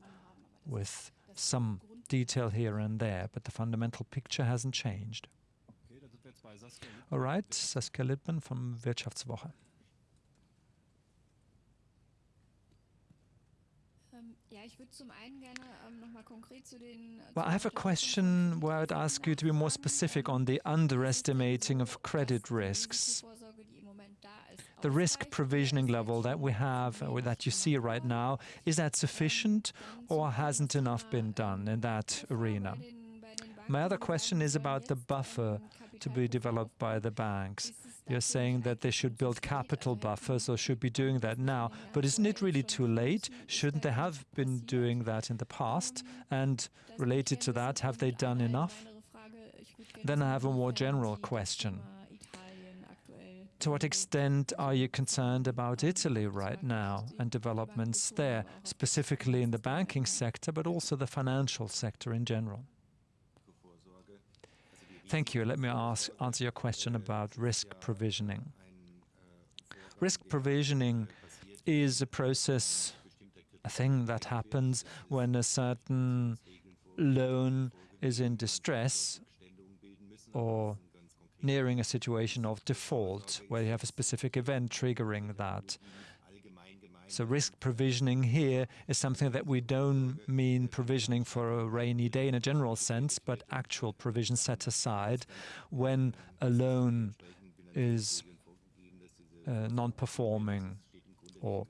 with some detail here and there, but the fundamental picture hasn't changed. All right, Saskia Littmann from Wirtschaftswoche. Well, I have a question where I'd ask you to be more specific on the underestimating of credit risks. The risk provisioning level that we have, uh, or that you see right now, is that sufficient or hasn't enough been done in that arena? My other question is about the buffer to be developed by the banks. You're saying that they should build capital buffers or should be doing that now, but isn't it really too late? Shouldn't they have been doing that in the past? And related to that, have they done enough? Then I have a more general question. To what extent are you concerned about Italy right now and developments there, specifically in the banking sector, but also the financial sector in general? Thank you. Let me ask, answer your question about risk provisioning. Risk provisioning is a process, a thing that happens when a certain loan is in distress or nearing a situation of default, where you have a specific event triggering that. So risk provisioning here is something that we don't mean provisioning for a rainy day in a general sense, but actual provision set aside when a loan is uh, non-performing or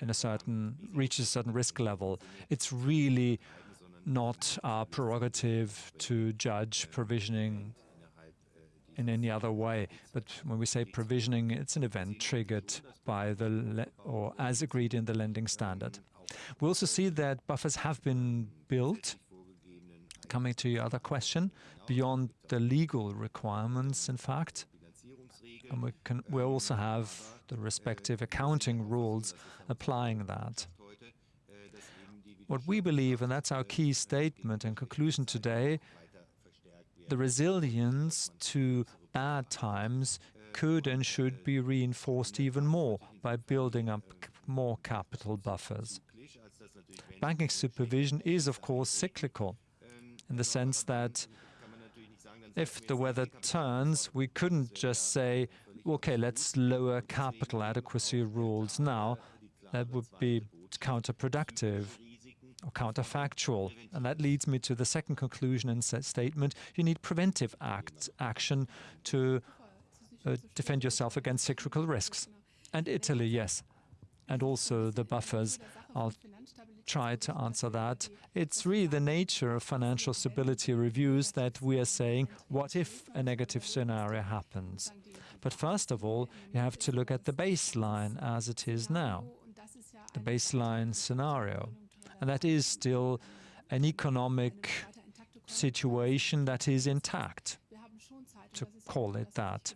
in a certain reaches a certain risk level. It's really not our prerogative to judge provisioning in any other way. But when we say provisioning, it's an event triggered by the or as agreed in the lending standard. We also see that buffers have been built. Coming to your other question, beyond the legal requirements, in fact, and we can we also have the respective accounting rules applying that. What we believe, and that's our key statement and conclusion today, the resilience to bad times could and should be reinforced even more by building up more capital buffers. Banking supervision is, of course, cyclical in the sense that if the weather turns, we couldn't just say, okay, let's lower capital adequacy rules now. That would be counterproductive or counterfactual. And that leads me to the second conclusion and statement. You need preventive act, action to uh, defend yourself against cyclical risks. And Italy, yes. And also the buffers. I'll try to answer that. It's really the nature of financial stability reviews that we are saying, what if a negative scenario happens? But first of all, you have to look at the baseline as it is now, the baseline scenario. And that is still an economic situation that is intact, to call it that.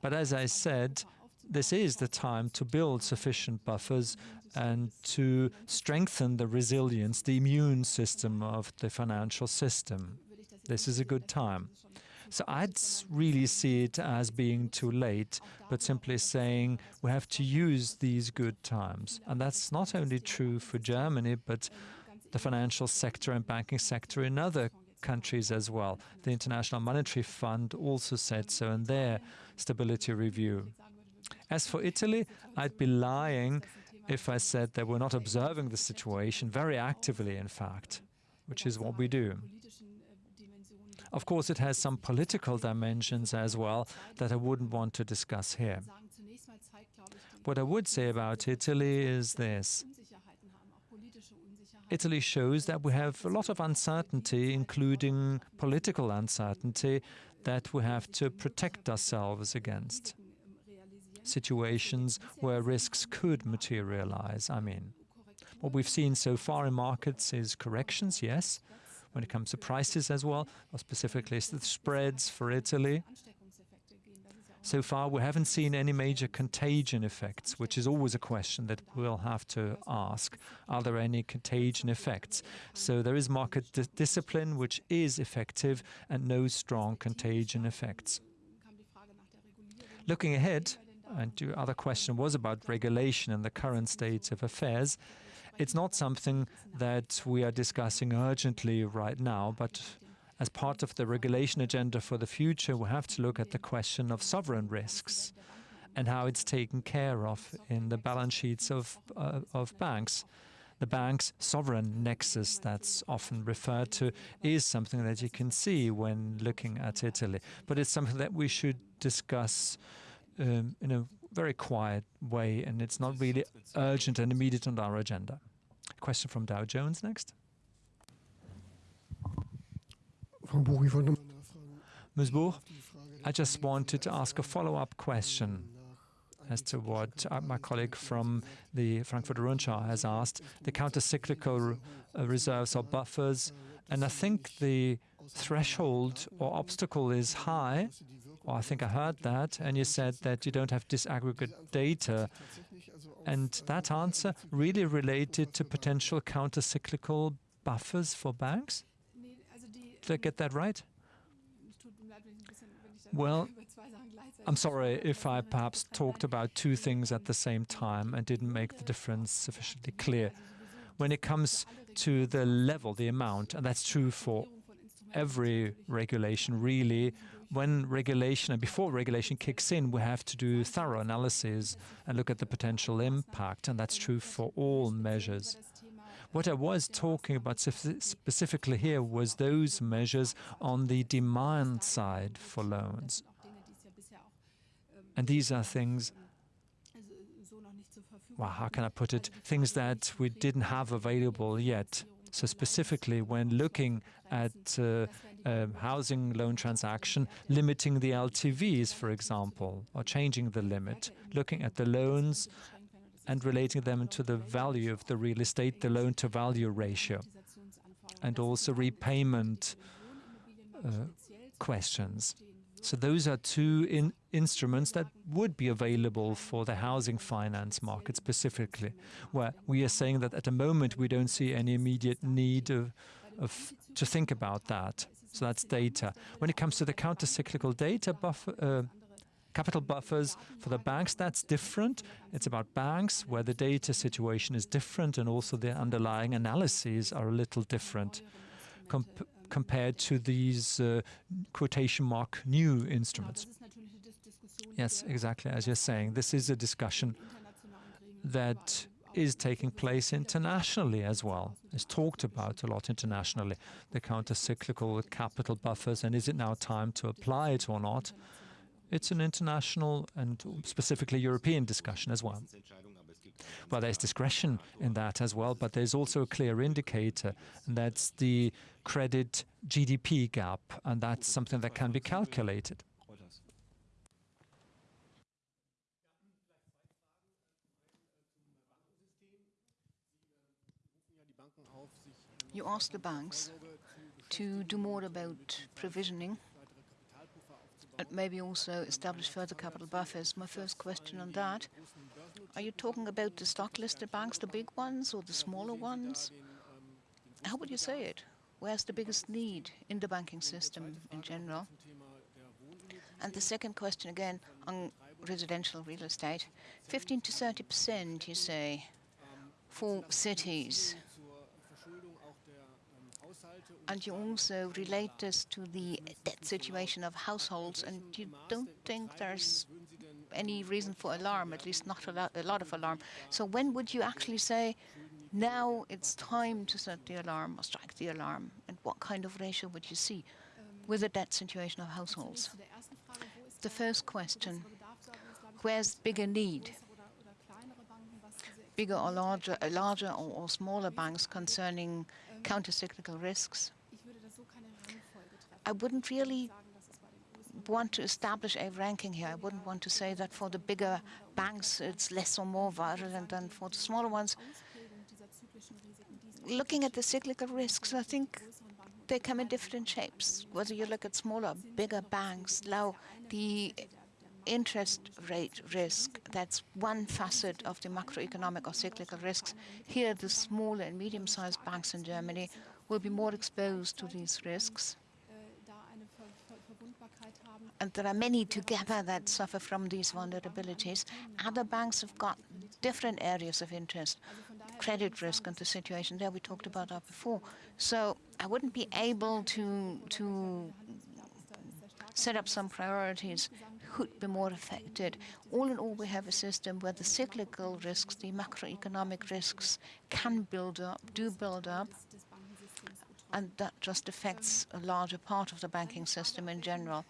But as I said, this is the time to build sufficient buffers and to strengthen the resilience, the immune system of the financial system. This is a good time. So I'd really see it as being too late, but simply saying we have to use these good times. And that's not only true for Germany, but the financial sector and banking sector in other countries as well. The International Monetary Fund also said so in their stability review. As for Italy, I'd be lying if I said that we're not observing the situation very actively, in fact, which is what we do. Of course, it has some political dimensions as well that I wouldn't want to discuss here. What I would say about Italy is this. Italy shows that we have a lot of uncertainty, including political uncertainty, that we have to protect ourselves against. Situations where risks could materialize, I mean. What we've seen so far in markets is corrections, yes, when it comes to prices as well, or specifically the spreads for Italy. So far, we haven't seen any major contagion effects, which is always a question that we'll have to ask. Are there any contagion effects? So there is market di discipline, which is effective, and no strong contagion effects. Looking ahead, and your other question was about regulation and the current state of affairs, it's not something that we are discussing urgently right now, but as part of the regulation agenda for the future, we have to look at the question of sovereign risks and how it's taken care of in the balance sheets of, uh, of banks. The bank's sovereign nexus that's often referred to is something that you can see when looking at Italy. But it's something that we should discuss um, in a very quiet way, and it's not really urgent and immediate on our agenda. Question from Dow Jones next. Ms. Buch, I just wanted to ask a follow-up question as to what uh, my colleague from the Frankfurter Rundschau has asked. The counter-cyclical uh, reserves or buffers, and I think the threshold or obstacle is high, or I think I heard that, and you said that you don't have disaggregate data. And that answer really related to potential counter-cyclical buffers for banks? Did I get that right? Well, I'm sorry if I perhaps talked about two things at the same time and didn't make the difference sufficiently clear. When it comes to the level, the amount, and that's true for every regulation, really, when regulation and before regulation kicks in, we have to do thorough analysis and look at the potential impact, and that's true for all measures. What I was talking about specifically here was those measures on the demand side for loans. And these are things, well, how can I put it? Things that we didn't have available yet. So specifically, when looking at uh, a housing loan transaction, limiting the LTVs, for example, or changing the limit, looking at the loans and relating them to the value of the real estate, the loan-to-value ratio, and also repayment uh, questions. So those are two in instruments that would be available for the housing finance market specifically, where we are saying that at the moment we don't see any immediate need of, of to think about that. So that's data. When it comes to the counter-cyclical data buffer, uh, Capital buffers for the banks, that's different. It's about banks where the data situation is different and also the underlying analyses are a little different comp compared to these uh, quotation mark new instruments. Yes, exactly, as you're saying. This is a discussion that is taking place internationally as well. It's talked about a lot internationally, the counter-cyclical capital buffers, and is it now time to apply it or not? It's an international and specifically European discussion as well. Well, there's discretion in that as well, but there's also a clear indicator, and that's the credit GDP gap, and that's something that can be calculated. You asked the banks to do more about provisioning and maybe also establish further capital buffers. My first question on that, are you talking about the stock-listed banks, the big ones or the smaller ones? How would you say it? Where's the biggest need in the banking system in general? And the second question again on residential real estate. 15 to 30 percent, you say, for cities. And you also relate this to the debt situation of households, and you don't think there's any reason for alarm, at least not a lot, a lot of alarm. So when would you actually say, now it's time to set the alarm or strike the alarm? And what kind of ratio would you see with the debt situation of households? The first question, where's bigger need? Bigger or larger, larger or, or smaller banks concerning countercyclical risks? I wouldn't really want to establish a ranking here. I wouldn't want to say that for the bigger banks it's less or more virulent than for the smaller ones. Looking at the cyclical risks, I think they come in different shapes. Whether you look at smaller, bigger banks, now the interest rate risk, that's one facet of the macroeconomic or cyclical risks. Here, the small and medium-sized banks in Germany will be more exposed to these risks. And there are many together that suffer from these vulnerabilities. Other banks have got different areas of interest, credit risk and the situation there. We talked about that before. So I wouldn't be able to to set up some priorities could be more affected. All in all, we have a system where the cyclical risks, the macroeconomic risks can build up, do build up, and that just affects a larger part of the banking system in general.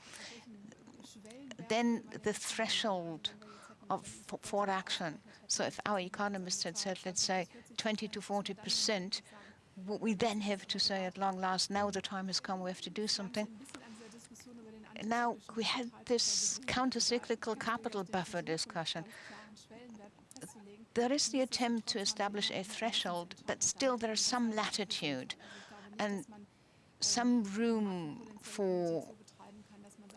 Then the threshold of for action. So if our economists had said, let's say, 20 to 40 percent, what we then have to say at long last, now the time has come, we have to do something. Now we had this countercyclical capital buffer discussion. There is the attempt to establish a threshold, but still there is some latitude and some room for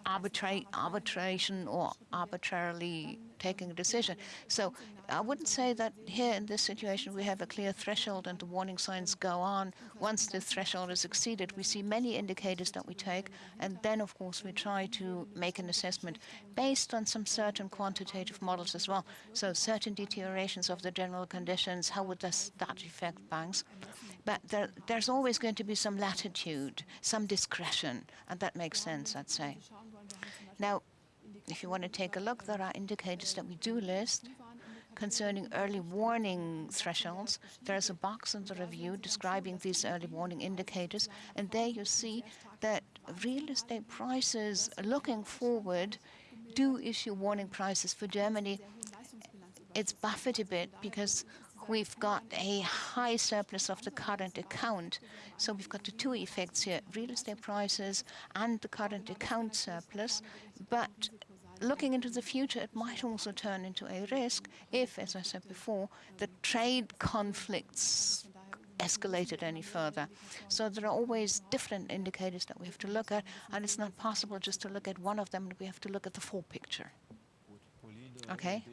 arbitra arbitration or arbitrarily taking a decision. So I wouldn't say that here in this situation we have a clear threshold and the warning signs go on. Once the threshold is exceeded, we see many indicators that we take, and then of course we try to make an assessment based on some certain quantitative models as well. So certain deteriorations of the general conditions, how would this, that affect banks? But there, there's always going to be some latitude, some discretion, and that makes sense, I'd say. Now, if you want to take a look, there are indicators that we do list concerning early warning thresholds. There's a box in the review describing these early warning indicators, and there you see that real estate prices looking forward do issue warning prices for Germany. It's buffered a bit because we've got a high surplus of the current account. So we've got the two effects here, real estate prices and the current account surplus. But looking into the future, it might also turn into a risk if, as I said before, the trade conflicts escalated any further. So there are always different indicators that we have to look at, and it's not possible just to look at one of them. We have to look at the full picture. Okay.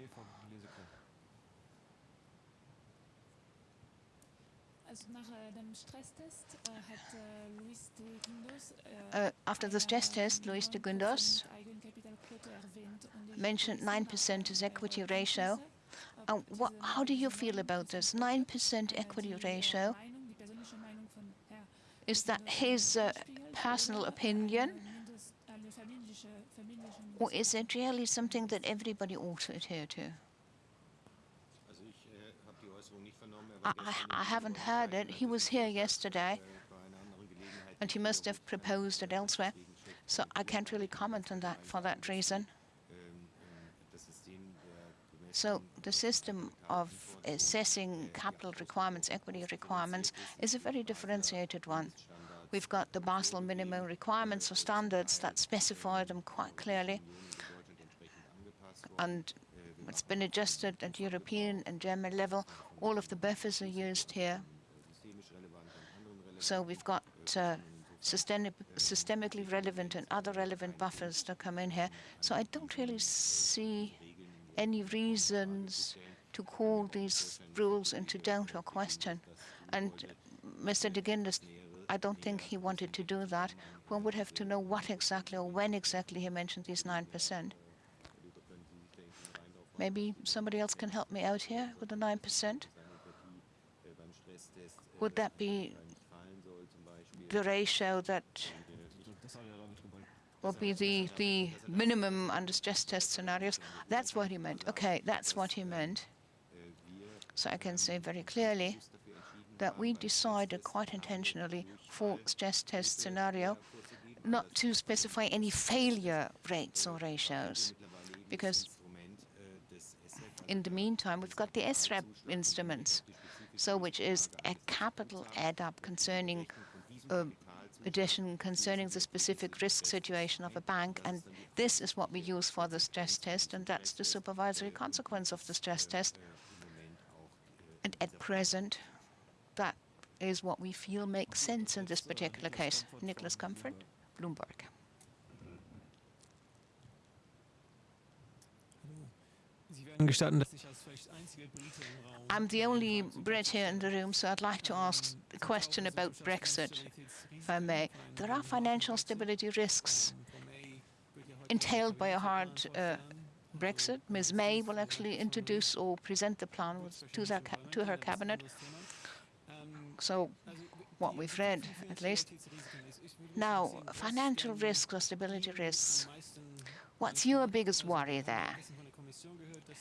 Uh, after the stress test, Luis de Guindos mentioned 9% as equity ratio. Uh, what, how do you feel about this 9% equity ratio? Is that his uh, personal opinion? Or is it really something that everybody ought to adhere to? I, I, haven't heard it. He was here yesterday, and he must have proposed it elsewhere. So I can't really comment on that for that reason. So the system of assessing capital requirements, equity requirements, is a very differentiated one. We've got the Basel minimum requirements or standards that specify them quite clearly. And it's been adjusted at European and German level. All of the buffers are used here. So we've got uh, systemically relevant and other relevant buffers that come in here. So I don't really see any reasons to call these rules into doubt or question. And Mr. de Guindos I don't think he wanted to do that. One would have to know what exactly or when exactly he mentioned these 9%. Maybe somebody else can help me out here with the 9%. Would that be the ratio that will be the, the minimum under stress test scenarios? That's what he meant. Okay, that's what he meant. So I can say very clearly that we decided quite intentionally for stress test scenario not to specify any failure rates or ratios, because in the meantime, we've got the SREP instruments, so which is a capital add-up concerning uh, addition concerning the specific risk situation of a bank, and this is what we use for the stress test, and that's the supervisory consequence of the stress test. And at present, that is what we feel makes sense in this particular case. Nicholas Comfort, Bloomberg. I'm the only Brit here in the room, so I'd like to ask a question about Brexit, if I may. There are financial stability risks entailed by a hard uh, Brexit. Ms. May will actually introduce or present the plan to, to her cabinet. So what we've read, at least. Now, financial risks or stability risks. What's your biggest worry there?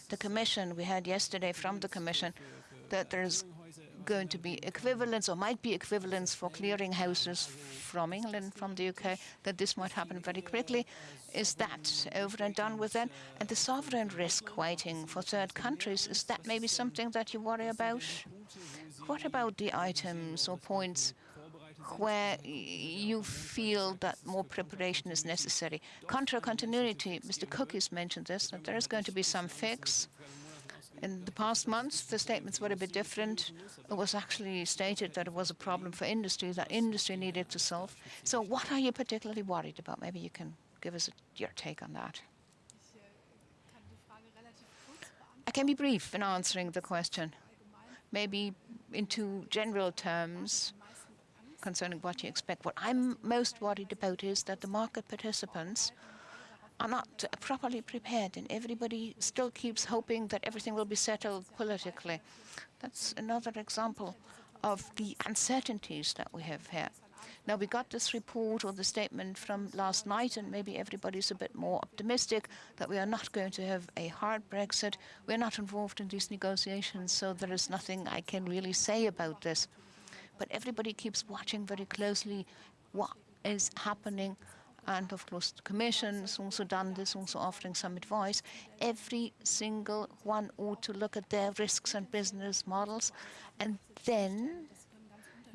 The Commission, we heard yesterday from the Commission that there's going to be equivalence or might be equivalence for clearing houses from England, from the UK, that this might happen very quickly. Is that over and done with then? And the sovereign risk waiting for third countries, is that maybe something that you worry about? What about the items or points where you feel that more preparation is necessary. Contra continuity, Mr. Cook has mentioned this, that there is going to be some fix. In the past months, the statements were a bit different. It was actually stated that it was a problem for industry, that industry needed to solve. So what are you particularly worried about? Maybe you can give us your take on that. I can be brief in answering the question. Maybe into general terms, concerning what you expect. What I'm most worried about is that the market participants are not properly prepared, and everybody still keeps hoping that everything will be settled politically. That's another example of the uncertainties that we have here. Now, we got this report or the statement from last night, and maybe everybody's a bit more optimistic that we are not going to have a hard Brexit. We're not involved in these negotiations, so there is nothing I can really say about this but everybody keeps watching very closely what is happening. And of course, the Commission has also done this, also offering some advice. Every single one ought to look at their risks and business models and then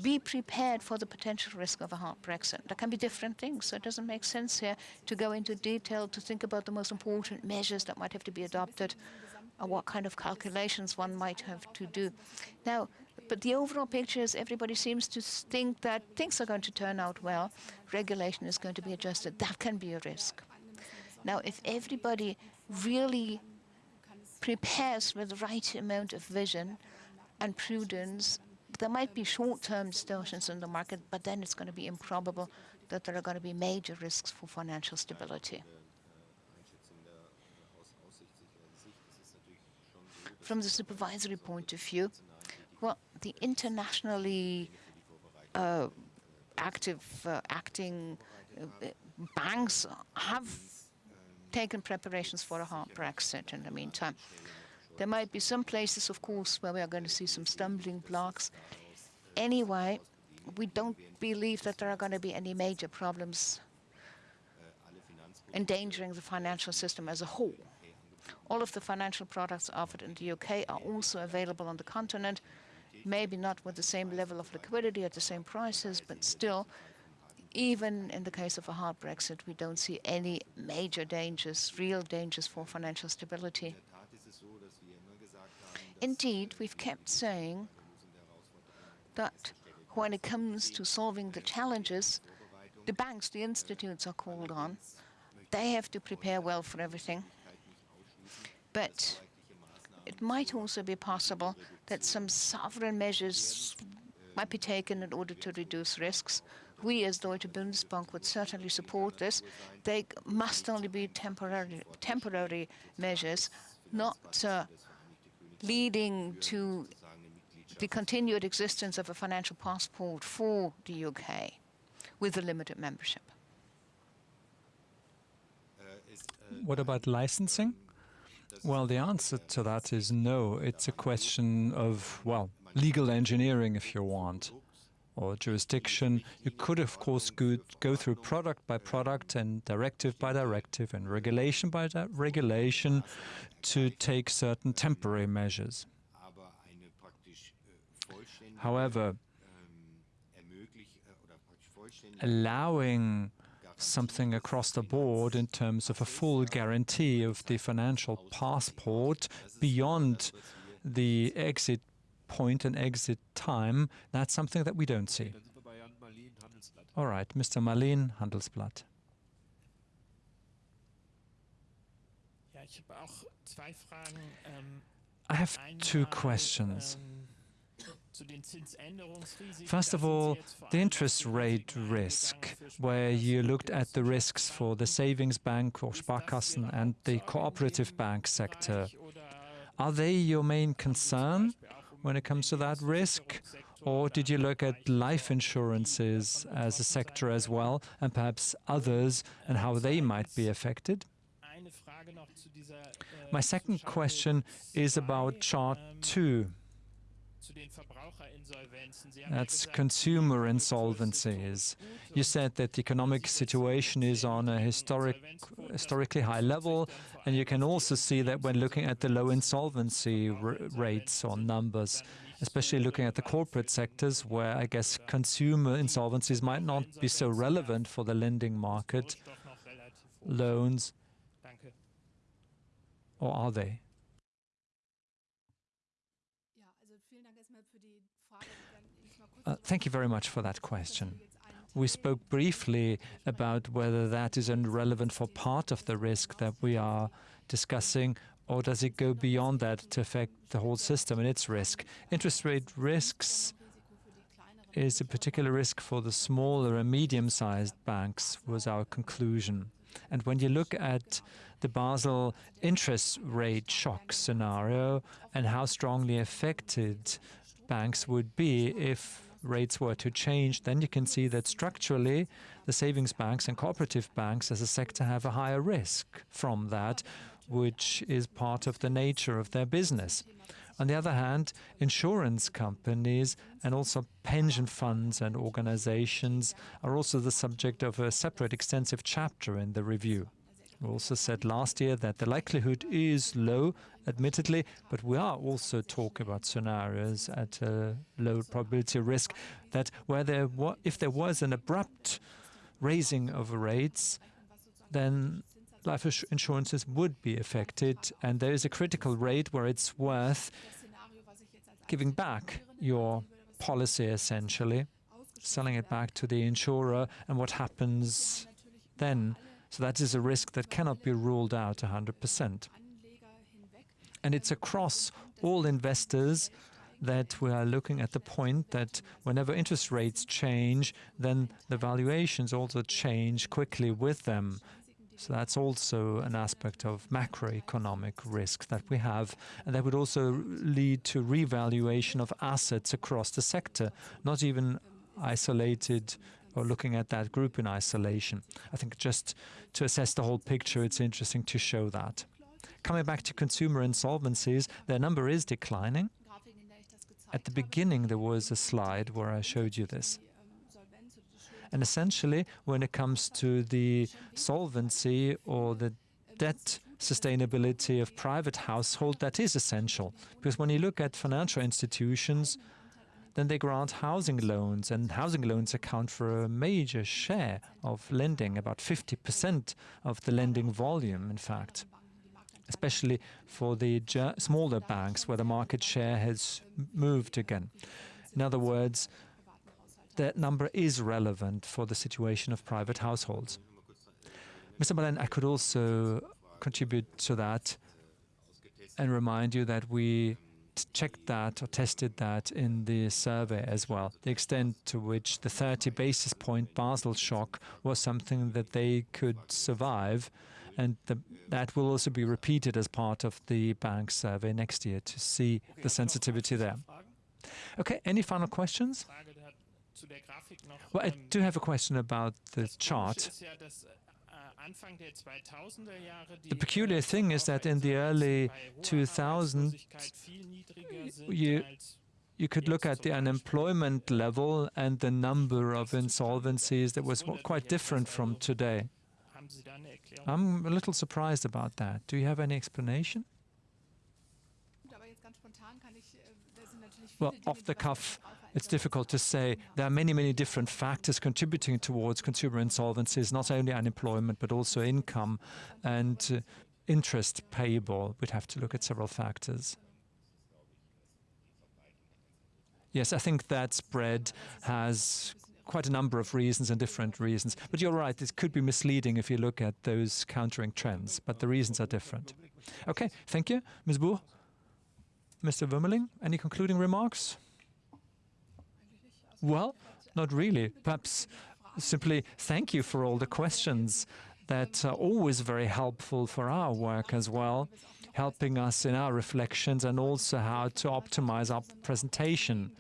be prepared for the potential risk of a hard Brexit. There can be different things, so it doesn't make sense here to go into detail to think about the most important measures that might have to be adopted or what kind of calculations one might have to do. Now, but the overall picture is everybody seems to think that things are going to turn out well. Regulation is going to be adjusted. That can be a risk. Now, if everybody really prepares with the right amount of vision and prudence, there might be short-term distortions in the market, but then it's going to be improbable that there are going to be major risks for financial stability. From the supervisory point of view, well, the internationally uh, active uh, acting uh, banks have taken preparations for a hard Brexit in the meantime. There might be some places, of course, where we are going to see some stumbling blocks. Anyway, we don't believe that there are going to be any major problems endangering the financial system as a whole. All of the financial products offered in the UK are also available on the continent, maybe not with the same level of liquidity at the same prices, but still, even in the case of a hard Brexit, we don't see any major dangers, real dangers for financial stability. Indeed, we've kept saying that when it comes to solving the challenges, the banks, the institutes are called on. They have to prepare well for everything. But it might also be possible that some sovereign measures might be taken in order to reduce risks. We, as Deutsche Bundesbank, would certainly support this. They must only be temporary, temporary measures, not uh, leading to the continued existence of a financial passport for the UK with a limited membership. What about licensing? Well, the answer to that is no. It's a question of, well, legal engineering, if you want, or jurisdiction. You could, of course, go, through product by product and directive by directive and regulation by regulation to take certain temporary measures. However, allowing something across the board in terms of a full guarantee of the financial passport beyond the exit point and exit time, that's something that we don't see. All right, Mr. Marlin, Handelsblatt. I have two questions. First of all, the interest rate risk, where you looked at the risks for the savings bank or Sparkassen and the cooperative bank sector. Are they your main concern when it comes to that risk? Or did you look at life insurances as a sector as well, and perhaps others, and how they might be affected? My second question is about Chart 2. That's consumer insolvencies. You said that the economic situation is on a historic, historically high level, and you can also see that when looking at the low insolvency rates or numbers, especially looking at the corporate sectors, where I guess consumer insolvencies might not be so relevant for the lending market, loans, or are they? Uh, thank you very much for that question. We spoke briefly about whether that is relevant for part of the risk that we are discussing, or does it go beyond that to affect the whole system and its risk? Interest rate risks is a particular risk for the smaller and medium-sized banks, was our conclusion. And when you look at the Basel interest rate shock scenario and how strongly affected banks would be if rates were to change, then you can see that structurally the savings banks and cooperative banks as a sector have a higher risk from that, which is part of the nature of their business. On the other hand, insurance companies and also pension funds and organizations are also the subject of a separate extensive chapter in the review. We also said last year that the likelihood is low, admittedly, but we are also talking about scenarios at a low probability risk that where there if there was an abrupt raising of rates, then life insurances would be affected, and there is a critical rate where it's worth giving back your policy, essentially, selling it back to the insurer, and what happens then so that is a risk that cannot be ruled out 100%. And it's across all investors that we are looking at the point that whenever interest rates change, then the valuations also change quickly with them. So that's also an aspect of macroeconomic risk that we have. And that would also lead to revaluation of assets across the sector, not even isolated or looking at that group in isolation. I think just to assess the whole picture, it's interesting to show that. Coming back to consumer insolvencies, their number is declining. At the beginning, there was a slide where I showed you this. And essentially, when it comes to the solvency or the debt sustainability of private household, that is essential. Because when you look at financial institutions, then they grant housing loans, and housing loans account for a major share of lending, about 50% of the lending volume, in fact, especially for the smaller banks where the market share has moved again. In other words, that number is relevant for the situation of private households. Mr. Balen, I could also contribute to that and remind you that we checked that or tested that in the survey as well. The extent to which the 30 basis point Basel shock was something that they could survive. And the, that will also be repeated as part of the bank survey next year to see the sensitivity there. Okay, any final questions? Well, I do have a question about the chart. The peculiar thing is that in the early 2000s, you, you could look at the unemployment level and the number of insolvencies that was quite different from today. I'm a little surprised about that. Do you have any explanation? Well, off the cuff, it's difficult to say. There are many, many different factors contributing towards consumer insolvencies, not only unemployment, but also income and uh, interest payable. We'd have to look at several factors. Yes, I think that spread has quite a number of reasons and different reasons. But you're right, it could be misleading if you look at those countering trends, but the reasons are different. Okay, thank you. Ms. Buch? Mr. Wuermeling, any concluding remarks? Well, not really. Perhaps simply thank you for all the questions that are always very helpful for our work as well, helping us in our reflections and also how to optimize our presentation.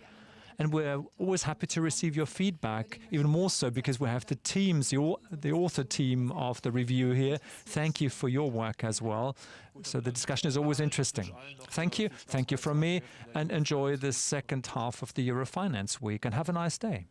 And we're always happy to receive your feedback, even more so because we have the teams, the, author team of the review here. Thank you for your work as well. So the discussion is always interesting. Thank you. Thank you from me. And enjoy the second half of the Eurofinance week and have a nice day.